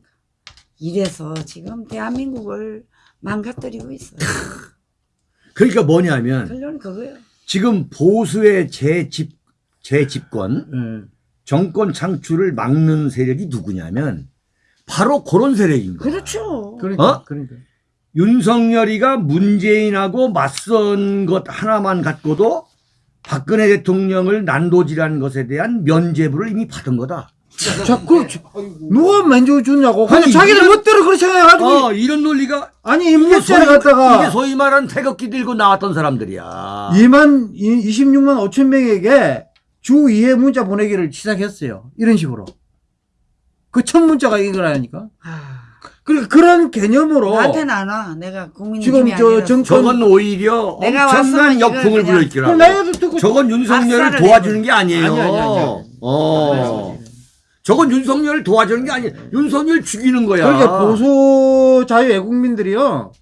이래서 지금 대한민국을 망가뜨리고 있어요.
그러니까 뭐냐면
결론은 그거예요.
지금 보수의 재집 재집권
예.
정권 창출을 막는 세력이 누구냐면 바로 그런 세력인 거야.
그렇죠.
그러니까.
어?
그러니까.
윤석열이가 문재인하고 맞선 것 하나만 갖고도 박근혜 대통령을 난도질한 것에 대한 면죄부를 이미 받은 거다.
자, 그, 저- 누가 만져 주냐고.
아니,
자기들 멋대로 그렇게 생각해가지고.
어, 이런 논리가
아니,
소위,
갖다가.
이게 소위 말하는 태극기 들고 나왔던 사람들이야.
2만, 26만 5천 명에게 주 2회 문자 보내기를 시작했어요. 이런 식으로. 그 첫 문자가 이거라니까.
아,
그러니까 그런 개념으로.
나한테는 안 와. 내가
지금
국민의힘이
저. 정권.
저건 오히려
내가
엄청난 역풍을 불러일으키라.
듣고.
저건 윤석열을 도와주는 게 아니에요.
아니, 아니, 아니, 아니.
어. 저건 윤석열을 도와주는 게 아니에요. 윤석열 죽이는 거야.
그러니까 보수 자유 애국민들이요.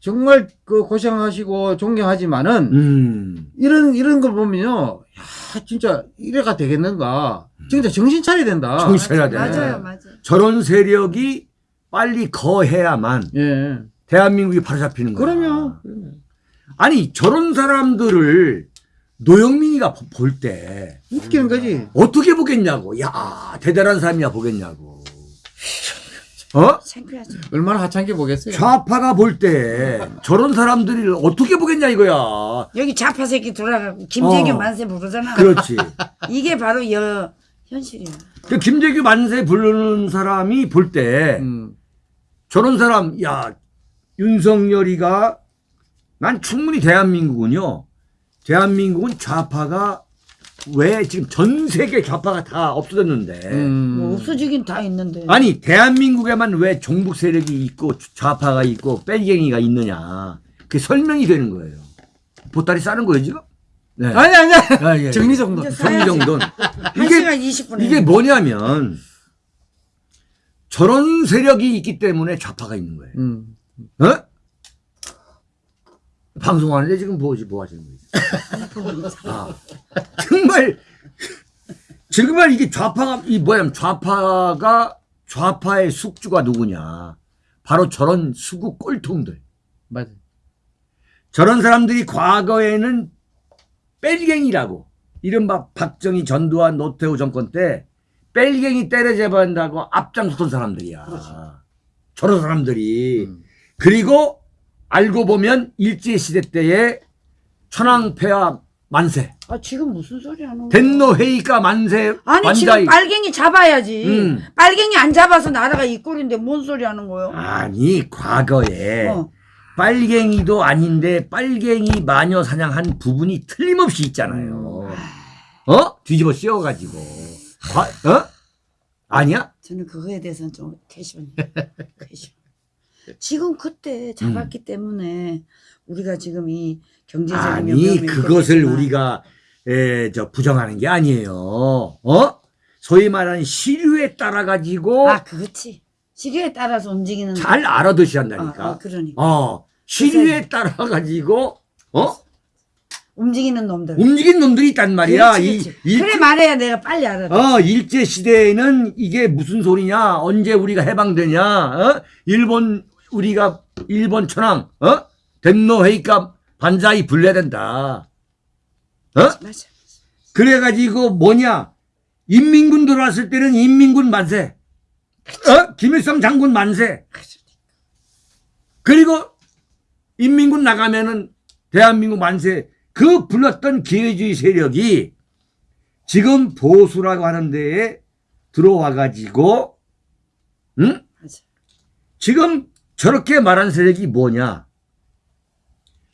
정말 그 고생하시고 존경하지만은
음.
이런 이런 걸 보면요. 야, 진짜 이래가 되겠는가. 진짜 정신 차려야 된다.
정신 차려야 돼.
맞아요, 맞아요.
저런 세력이 빨리 거해야만
예.
대한민국이 바로잡히는 거야.
그럼요.
아니 저런 사람들을 노영민이가 볼 때
웃기는 거지.
어떻게 보겠냐고. 야 대단한 사람이야 보겠냐고. 어?
창피하죠.
얼마나 하찮게 보겠어요.
좌파가 볼 때 저런 사람들을 어떻게 보겠냐 이거야.
여기 좌파 새끼 돌아가고 김재규
어.
만세 부르잖아.
그렇지.
이게 바로 여 현실이야.
그 김재규 만세 부르는 사람이 볼 때
음.
저런 사람 야 윤석열이가 난 충분히 대한민국은요. 대한민국은 좌파가 왜 지금 전 세계 좌파가 다 없어졌는데
음.
뭐 없어지긴 다 있는데.
아니 대한민국에만 왜 종북 세력이 있고 좌파가 있고 뺄갱이가 있느냐 그게 설명이 되는 거예요. 보따리 싸는 거예요 지금? 네.
아니 아니.
아, 예, 예.
정리정돈.
정리정돈.
한
이게
시간 20분.
이게 뭐냐면 저런 세력이 있기 때문에 좌파가 있는 거예요.
음.
어? 방송하는데 지금 뭐지 뭐 하시는 거예요? 아, 정말 정말 이게 좌파가 이 뭐야 좌파가 좌파의 숙주가 누구냐? 바로 저런 수구 꼴통들.
맞아.
저런 사람들이 과거에는 뺄갱이라고 이른바 박정희 전두환 노태우 정권 때 뺄갱이 때려잡아야 한다고 앞장섰던 사람들이야. 저런 사람들이
음.
그리고 알고 보면 일제시대 때의 천황폐하 만세
아 지금 무슨 소리 하는 거야?
den노 회의가 만세
아니
만자이
지금 빨갱이 잡아야지.
음.
빨갱이 안 잡아서 나라가 이 꼴인데 뭔 소리 하는 거예요?
아니 과거에
어.
빨갱이도 아닌데 빨갱이 마녀 사냥한 부분이 틀림없이 있잖아요. 어? 뒤집어 씌워가지고. 과- 어? 아니야?
저는 그거에 대해서는 좀. 캐시언. 지금 그때 잡았기 때문에 우리가 지금 이 경제적인
아니 그것을
있겠지만
우리가 에, 저 부정하는 게 아니에요. 어? 소위 말하는 시류에 따라 가지고
아 그렇지 시계에 따라서 움직이는
잘 알아두셔야
어,
한다니까.
어, 그러니까
어, 시류에 따라 가지고 어?
움직이는 놈들
움직인 놈들이 있단 말이야.
그렇지,
이,
그렇지.
일,
그래 말해야 내가 빨리 알아
어, 일제 시대에는 이게 무슨 소리냐? 언제 우리가 해방되냐? 어? 일본 우리가 일본 천황 어? 된노 회의가 반자이 불려야 된다. 어?
맞아
그래 가지고 뭐냐? 인민군 들어왔을 때는 인민군 만세. 어? 김일성 장군 만세. 그리고 인민군 나가면은 대한민국 만세. 그 불렀던 기회주의 세력이 지금 보수라고 하는 데에 들어와 가지고, 응?
맞아
지금 저렇게 말한 세력이 뭐냐?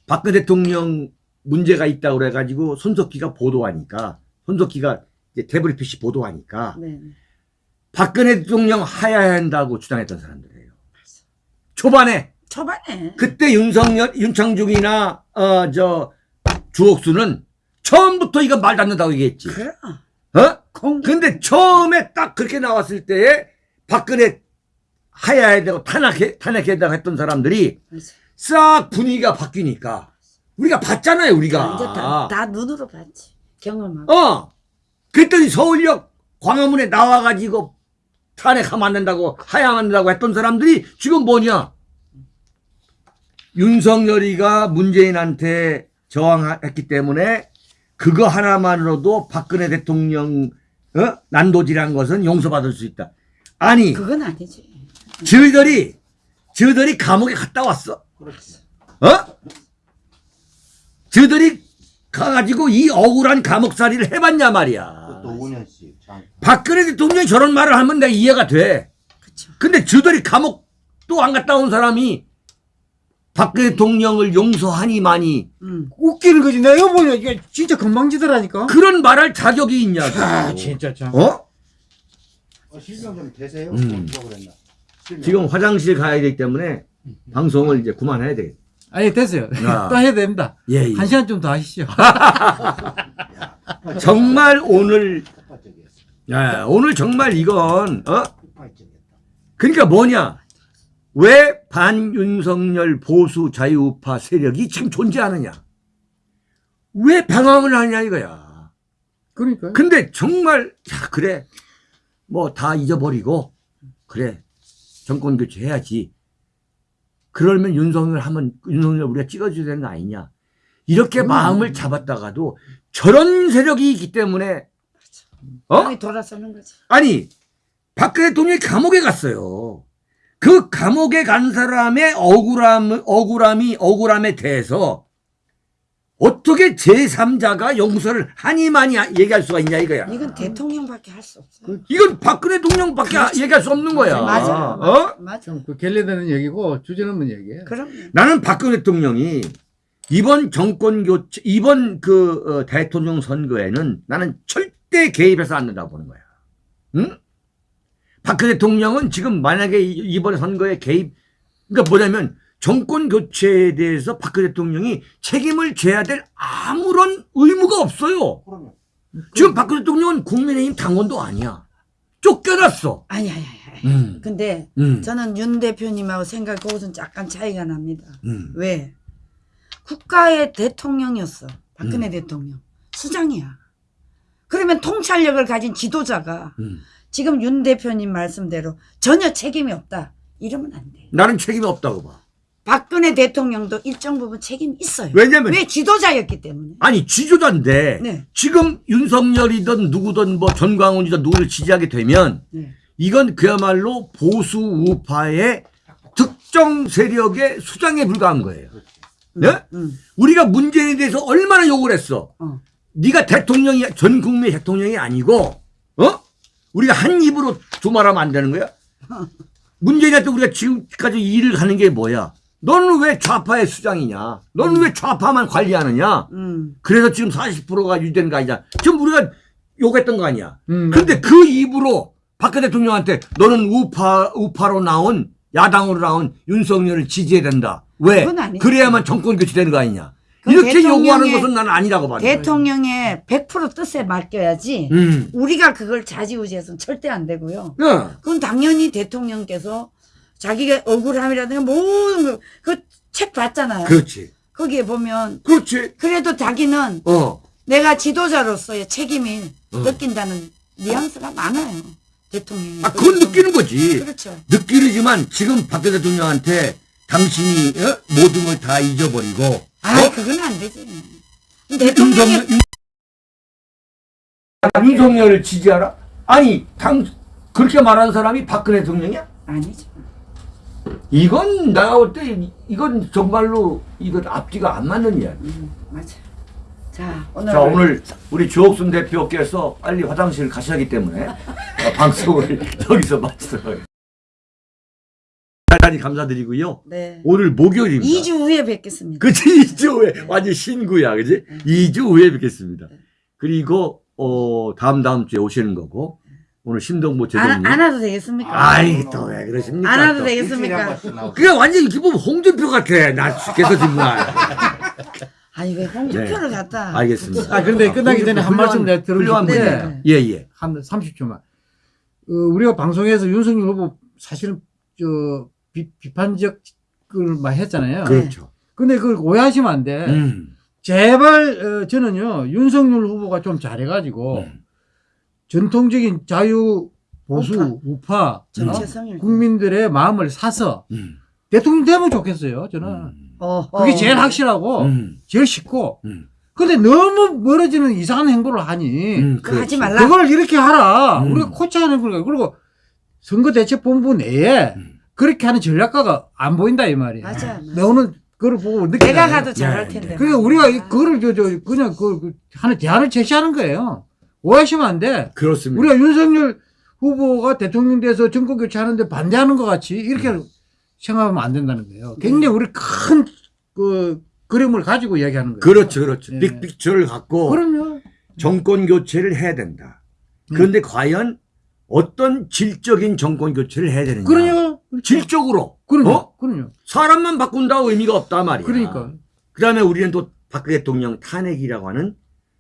박근혜 대통령 문제가 있다고 그래가지고 손석희가 보도하니까, 손석희가 이제 태블릿 PC 보도하니까,
네.
박근혜 대통령 하야해야 한다고 주장했던 사람들이에요. 초반에,
초반에
그때 윤석열, 윤창중이나, 어, 저, 주옥수는 처음부터 이거 말도 안 된다고 얘기했지.
그럼
어?
공개
근데 처음에 딱 그렇게 나왔을 때에 박근혜 하야해야 되고 탄핵해, 탄핵해야 되고 했던 사람들이. 싹 분위기가 바뀌니까 우리가 봤잖아요 우리가
이제 다, 다 눈으로 봤지 경험하고
어 그랬더니 서울역 광화문에 나와가지고 탄핵하면 안 된다고 하야하면 안 된다고 했던 사람들이 지금 뭐냐 윤석열이가 문재인한테 저항했기 때문에 그거 하나만으로도 박근혜 대통령 어? 난도질한 것은 용서받을 수 있다 아니
그건 아니지
저희들이 저희들이 감옥에 갔다 왔어
그렇지.
어? 저들이 가가지고 이 억울한 감옥살이를 해봤냐 말이야.
그것도 5년씩. 장.
박근혜 대통령이 저런 말을 하면 내가 이해가 돼.
그쵸
근데 저들이 감옥 또 안 갔다 온 사람이 박근혜 대통령을 용서하니만이
음.
웃기는 거지. 내가 보냐 이게 진짜 건방지더라니까.
그런 말할 자격이 있냐고.
아 진짜 참.
어?
어, 실명 좀 되세요?
음.
뭐 그랬나? 실명.
지금 화장실 가야 되기 때문에 방송을 이제 그만해야 돼.
아니 됐어요.
아.
또 해야 됩니다.
예, 예.
한 시간 좀 더 하시죠.
정말 오늘. 야, 오늘 정말 이건, 어? 그러니까 뭐냐? 왜 반윤석열 보수 자유우파 세력이 지금 존재하느냐? 왜 방황을 하냐 이거야.
그러니까.
근데 정말 야 그래 뭐 다 잊어버리고 그래 정권 교체해야지. 그러면 윤석열 하면 윤석열 우리가 찍어줘야 되는 거 아니냐? 이렇게 마음을 잡았다가도 저런 세력이 있기 때문에 어?
땅이 돌아서는 거지
아니 박근혜 대통령이 감옥에 갔어요. 그 감옥에 간 사람의 억울함, 억울함이 억울함에 대해서 어떻게 제3자가 용서를 하니만이 얘기할 수가 있냐 이거야.
이건 대통령밖에 할 수 없어
이건 박근혜 대통령밖에 얘기할 수 없는 거야.
맞아
어?
맞아
좀그 결례되는 얘기고 주제넘는 얘기예요.
그럼
나는 박근혜 대통령이 이번 정권 교체, 이번 그 어, 대통령 선거에는 나는 절대 개입해서 안 된다고 보는 거야. 응? 박근혜 대통령은 지금 만약에 이- 이번 선거에 개입, 그러니까 뭐냐면 정권 교체에 대해서 박근혜 대통령이 책임을 져야 될 아무런 의무가 없어요.
그러면.
지금 박근혜 대통령은 국민의힘 당원도 아니야. 쫓겨났어.
아니 아니 아니
음,
근데
음,
저는 윤 대표님하고 생각 그것은 약간 차이가 납니다
음.
왜 국가의 대통령이었어 박근혜
음.
대통령 수장이야 그러면 통찰력을 가진 지도자가
음.
지금 윤 대표님 말씀대로 전혀 책임이 없다 이러면 안 돼
나는 책임이 없다고 봐.
박근혜 대통령도 일정 부분 책임이 있어요
왜냐면
왜 지도자였기 때문에
아니 지조자인데
네.
지금 윤석열이든 누구든 뭐 전광훈이든 누구를 지지하게 되면
네.
이건 그야말로 보수 우파의 특정 세력의 수장에 불과한 거예요. 네?
음.
우리가 문재인에 대해서 얼마나 욕을 했어.
어.
네가 대통령이 전 국민의 대통령이 아니고 어? 우리가 한 입으로 두 말하면 안 되는 거야? 문재인 한테 우리가 지금까지 일을 하는 게 뭐야? 너는 왜 좌파의 수장이냐? 너는 왜 좌파만 관리하느냐?
음.
그래서 지금 40%가 유지되는 거 아니냐? 지금 우리가 욕했던 거 아니야?
음,
근데 그 입으로 박근혜 대통령한테 너는 우파, 우파로 나온, 야당으로 나온 윤석열을 지지해야 된다. 왜? 그래야만 정권 교체되는 거 아니냐? 이렇게 요구하는 것은 나는 아니라고 봐.
대통령의 100% 뜻에 맡겨야지
음.
우리가 그걸 좌지우지해서는 절대 안 되고요.
네.
그건 당연히 대통령께서 자기가 억울함이라든가 모든 그책 봤잖아요.
그렇지.
거기에 보면
그렇지.
그래도 자기는
어.
내가 지도자로서의 책임이
어.
느낀다는 뉘앙스가 많아요. 대통령이.
아, 그건 느끼는 거지.
그렇죠.
느끼지만 지금 박 대통령한테 당신이 어? 모든 걸 다 잊어버리고
아,
어?
그건 안 되지. 대통령이
윤석열, 윤- 윤석열을 지지하라? 아니 당 그렇게 말하는 사람이 박근혜 대통령이야?
아니죠.
이건 내가 볼때 이건 정말로 이건 앞뒤가 안 맞는 이야기.
음, 맞아. 자, 오늘
자 오늘 우리 주옥순 대표께서 빨리 화장실 가셔야 하기 때문에 어, 방송을 여기서 마치도록 하겠습니다. 대단히 감사드리고요.
네.
오늘 목요일입니다.
2주 후에 뵙겠습니다.
그치 2주 후에 완전 신구야 그지? 2주 후에 뵙겠습니다. 그리고 어 다음 다음 주에 오시는 거고 오늘 심동보
안,
제동님
안 와도 되겠습니까?
아이 또 왜 그러십니까?
안 와도
또.
되겠습니까?
그게 완전 기본 홍준표 같아. 나 죽겠어 정말.
아니 왜 홍준표를
네.
갖다
알겠습니다.
아, 근데 끝나기 전에 한 말씀 내가
분이에요. 예 예.
한 30초만. 어, 우리가 방송에서 윤석열 후보 사실은 저 비, 비판적 걸 많이 했잖아요.
그렇죠.
근데 그걸 오해하시면 안 돼.
음.
제발 어, 저는요 윤석열 후보가 좀 잘해가지고
음.
전통적인 자유 보수 우파, 어? 국민들의 마음을 사서
음.
대통령 되면 좋겠어요. 저는
음.
어,
그게
어.
제일 확실하고
음.
제일 쉽고.
음.
근데 너무 멀어지는 이상한 행보를 하니
음.
그거 하지. 말라.
그걸 이렇게 하라.
음.
우리가 코치하는 거니까. 그리고 선거대책본부 내에
음.
그렇게 하는 전략가가 안 보인다 이 말이야.
맞아, 맞아.
내가 오늘 그걸 보고 느끼
내가 가도 잘할
네,
텐데.
네.
그러니까 우리가 이- 그거를 저, 저 그냥 그, 그 하는 대안을 제시하는 거예요. 오해하시면 안 돼.
그렇습니다.
우리가 윤석열 후보가 대통령 돼서 정권 교체하는데 반대하는 것 같이 이렇게
음.
생각하면 안 된다는 거예요. 굉장히 우리 큰 그 그림을 가지고 이야기하는 거예요.
그렇죠, 그렇죠.
예.
빅픽처를 갖고
그럼요.
정권 교체를 해야 된다.
음.
그런데 과연 어떤 질적인 정권 교체를 해야 되느냐?
그 러냐.
질적으로.
그럼요.
어?
그럼요.
사람만 바꾼다고 의미가 없단 말이야.
그러니까.
그 다음에 우리는 또 박근혜 대통령 탄핵이라고 하는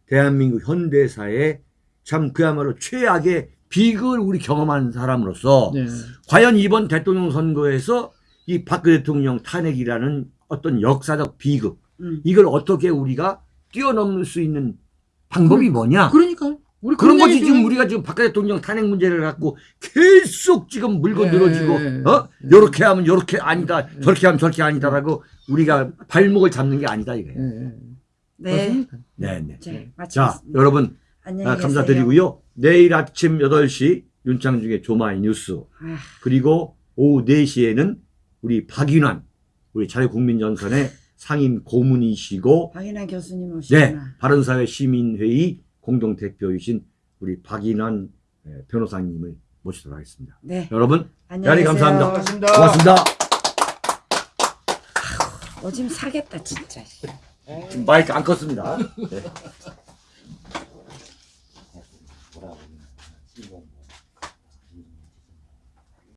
대한민국 현대사의 참 그야말로 최악의 비극을 우리 경험한 사람으로서
네.
과연 이번 대통령 선거에서 이 박근혜 대통령 탄핵이라는 어떤 역사적 비극
음.
이걸 어떻게 우리가 뛰어넘을 수 있는 방법이 뭐냐?
그러니까. 우리
그런 거지. 지금 우리가 지금 박근혜 대통령 탄핵 문제를 갖고 계속 지금 물고
예,
늘어지고
예,
어
예.
요렇게 하면 요렇게 아니다 저렇게 하면 저렇게 아니다라고 우리가 발목을 잡는 게 아니다 이거예요.
예, 예.
네.
그렇습니까?
네, 네.
자.
여러분
안녕히
아,
계세요.
감사드리고요. 내일 아침 8시 윤창중의 조마이 뉴스
아,
그리고 오후 4시에는 우리 박인환 우리 자유국민전선의 상임 고문이시고
박인환 교수님 오시구나.
네, 바른사회 시민회의 공동대표이신 우리 박인환 예, 변호사님을 모시도록 하겠습니다.
네.
여러분
안녕히.
감사합니다.
고맙습니다.
고맙습니다.
어, 지금 사겠다, 진짜.
지금 마이크 안 껐습니다. 네.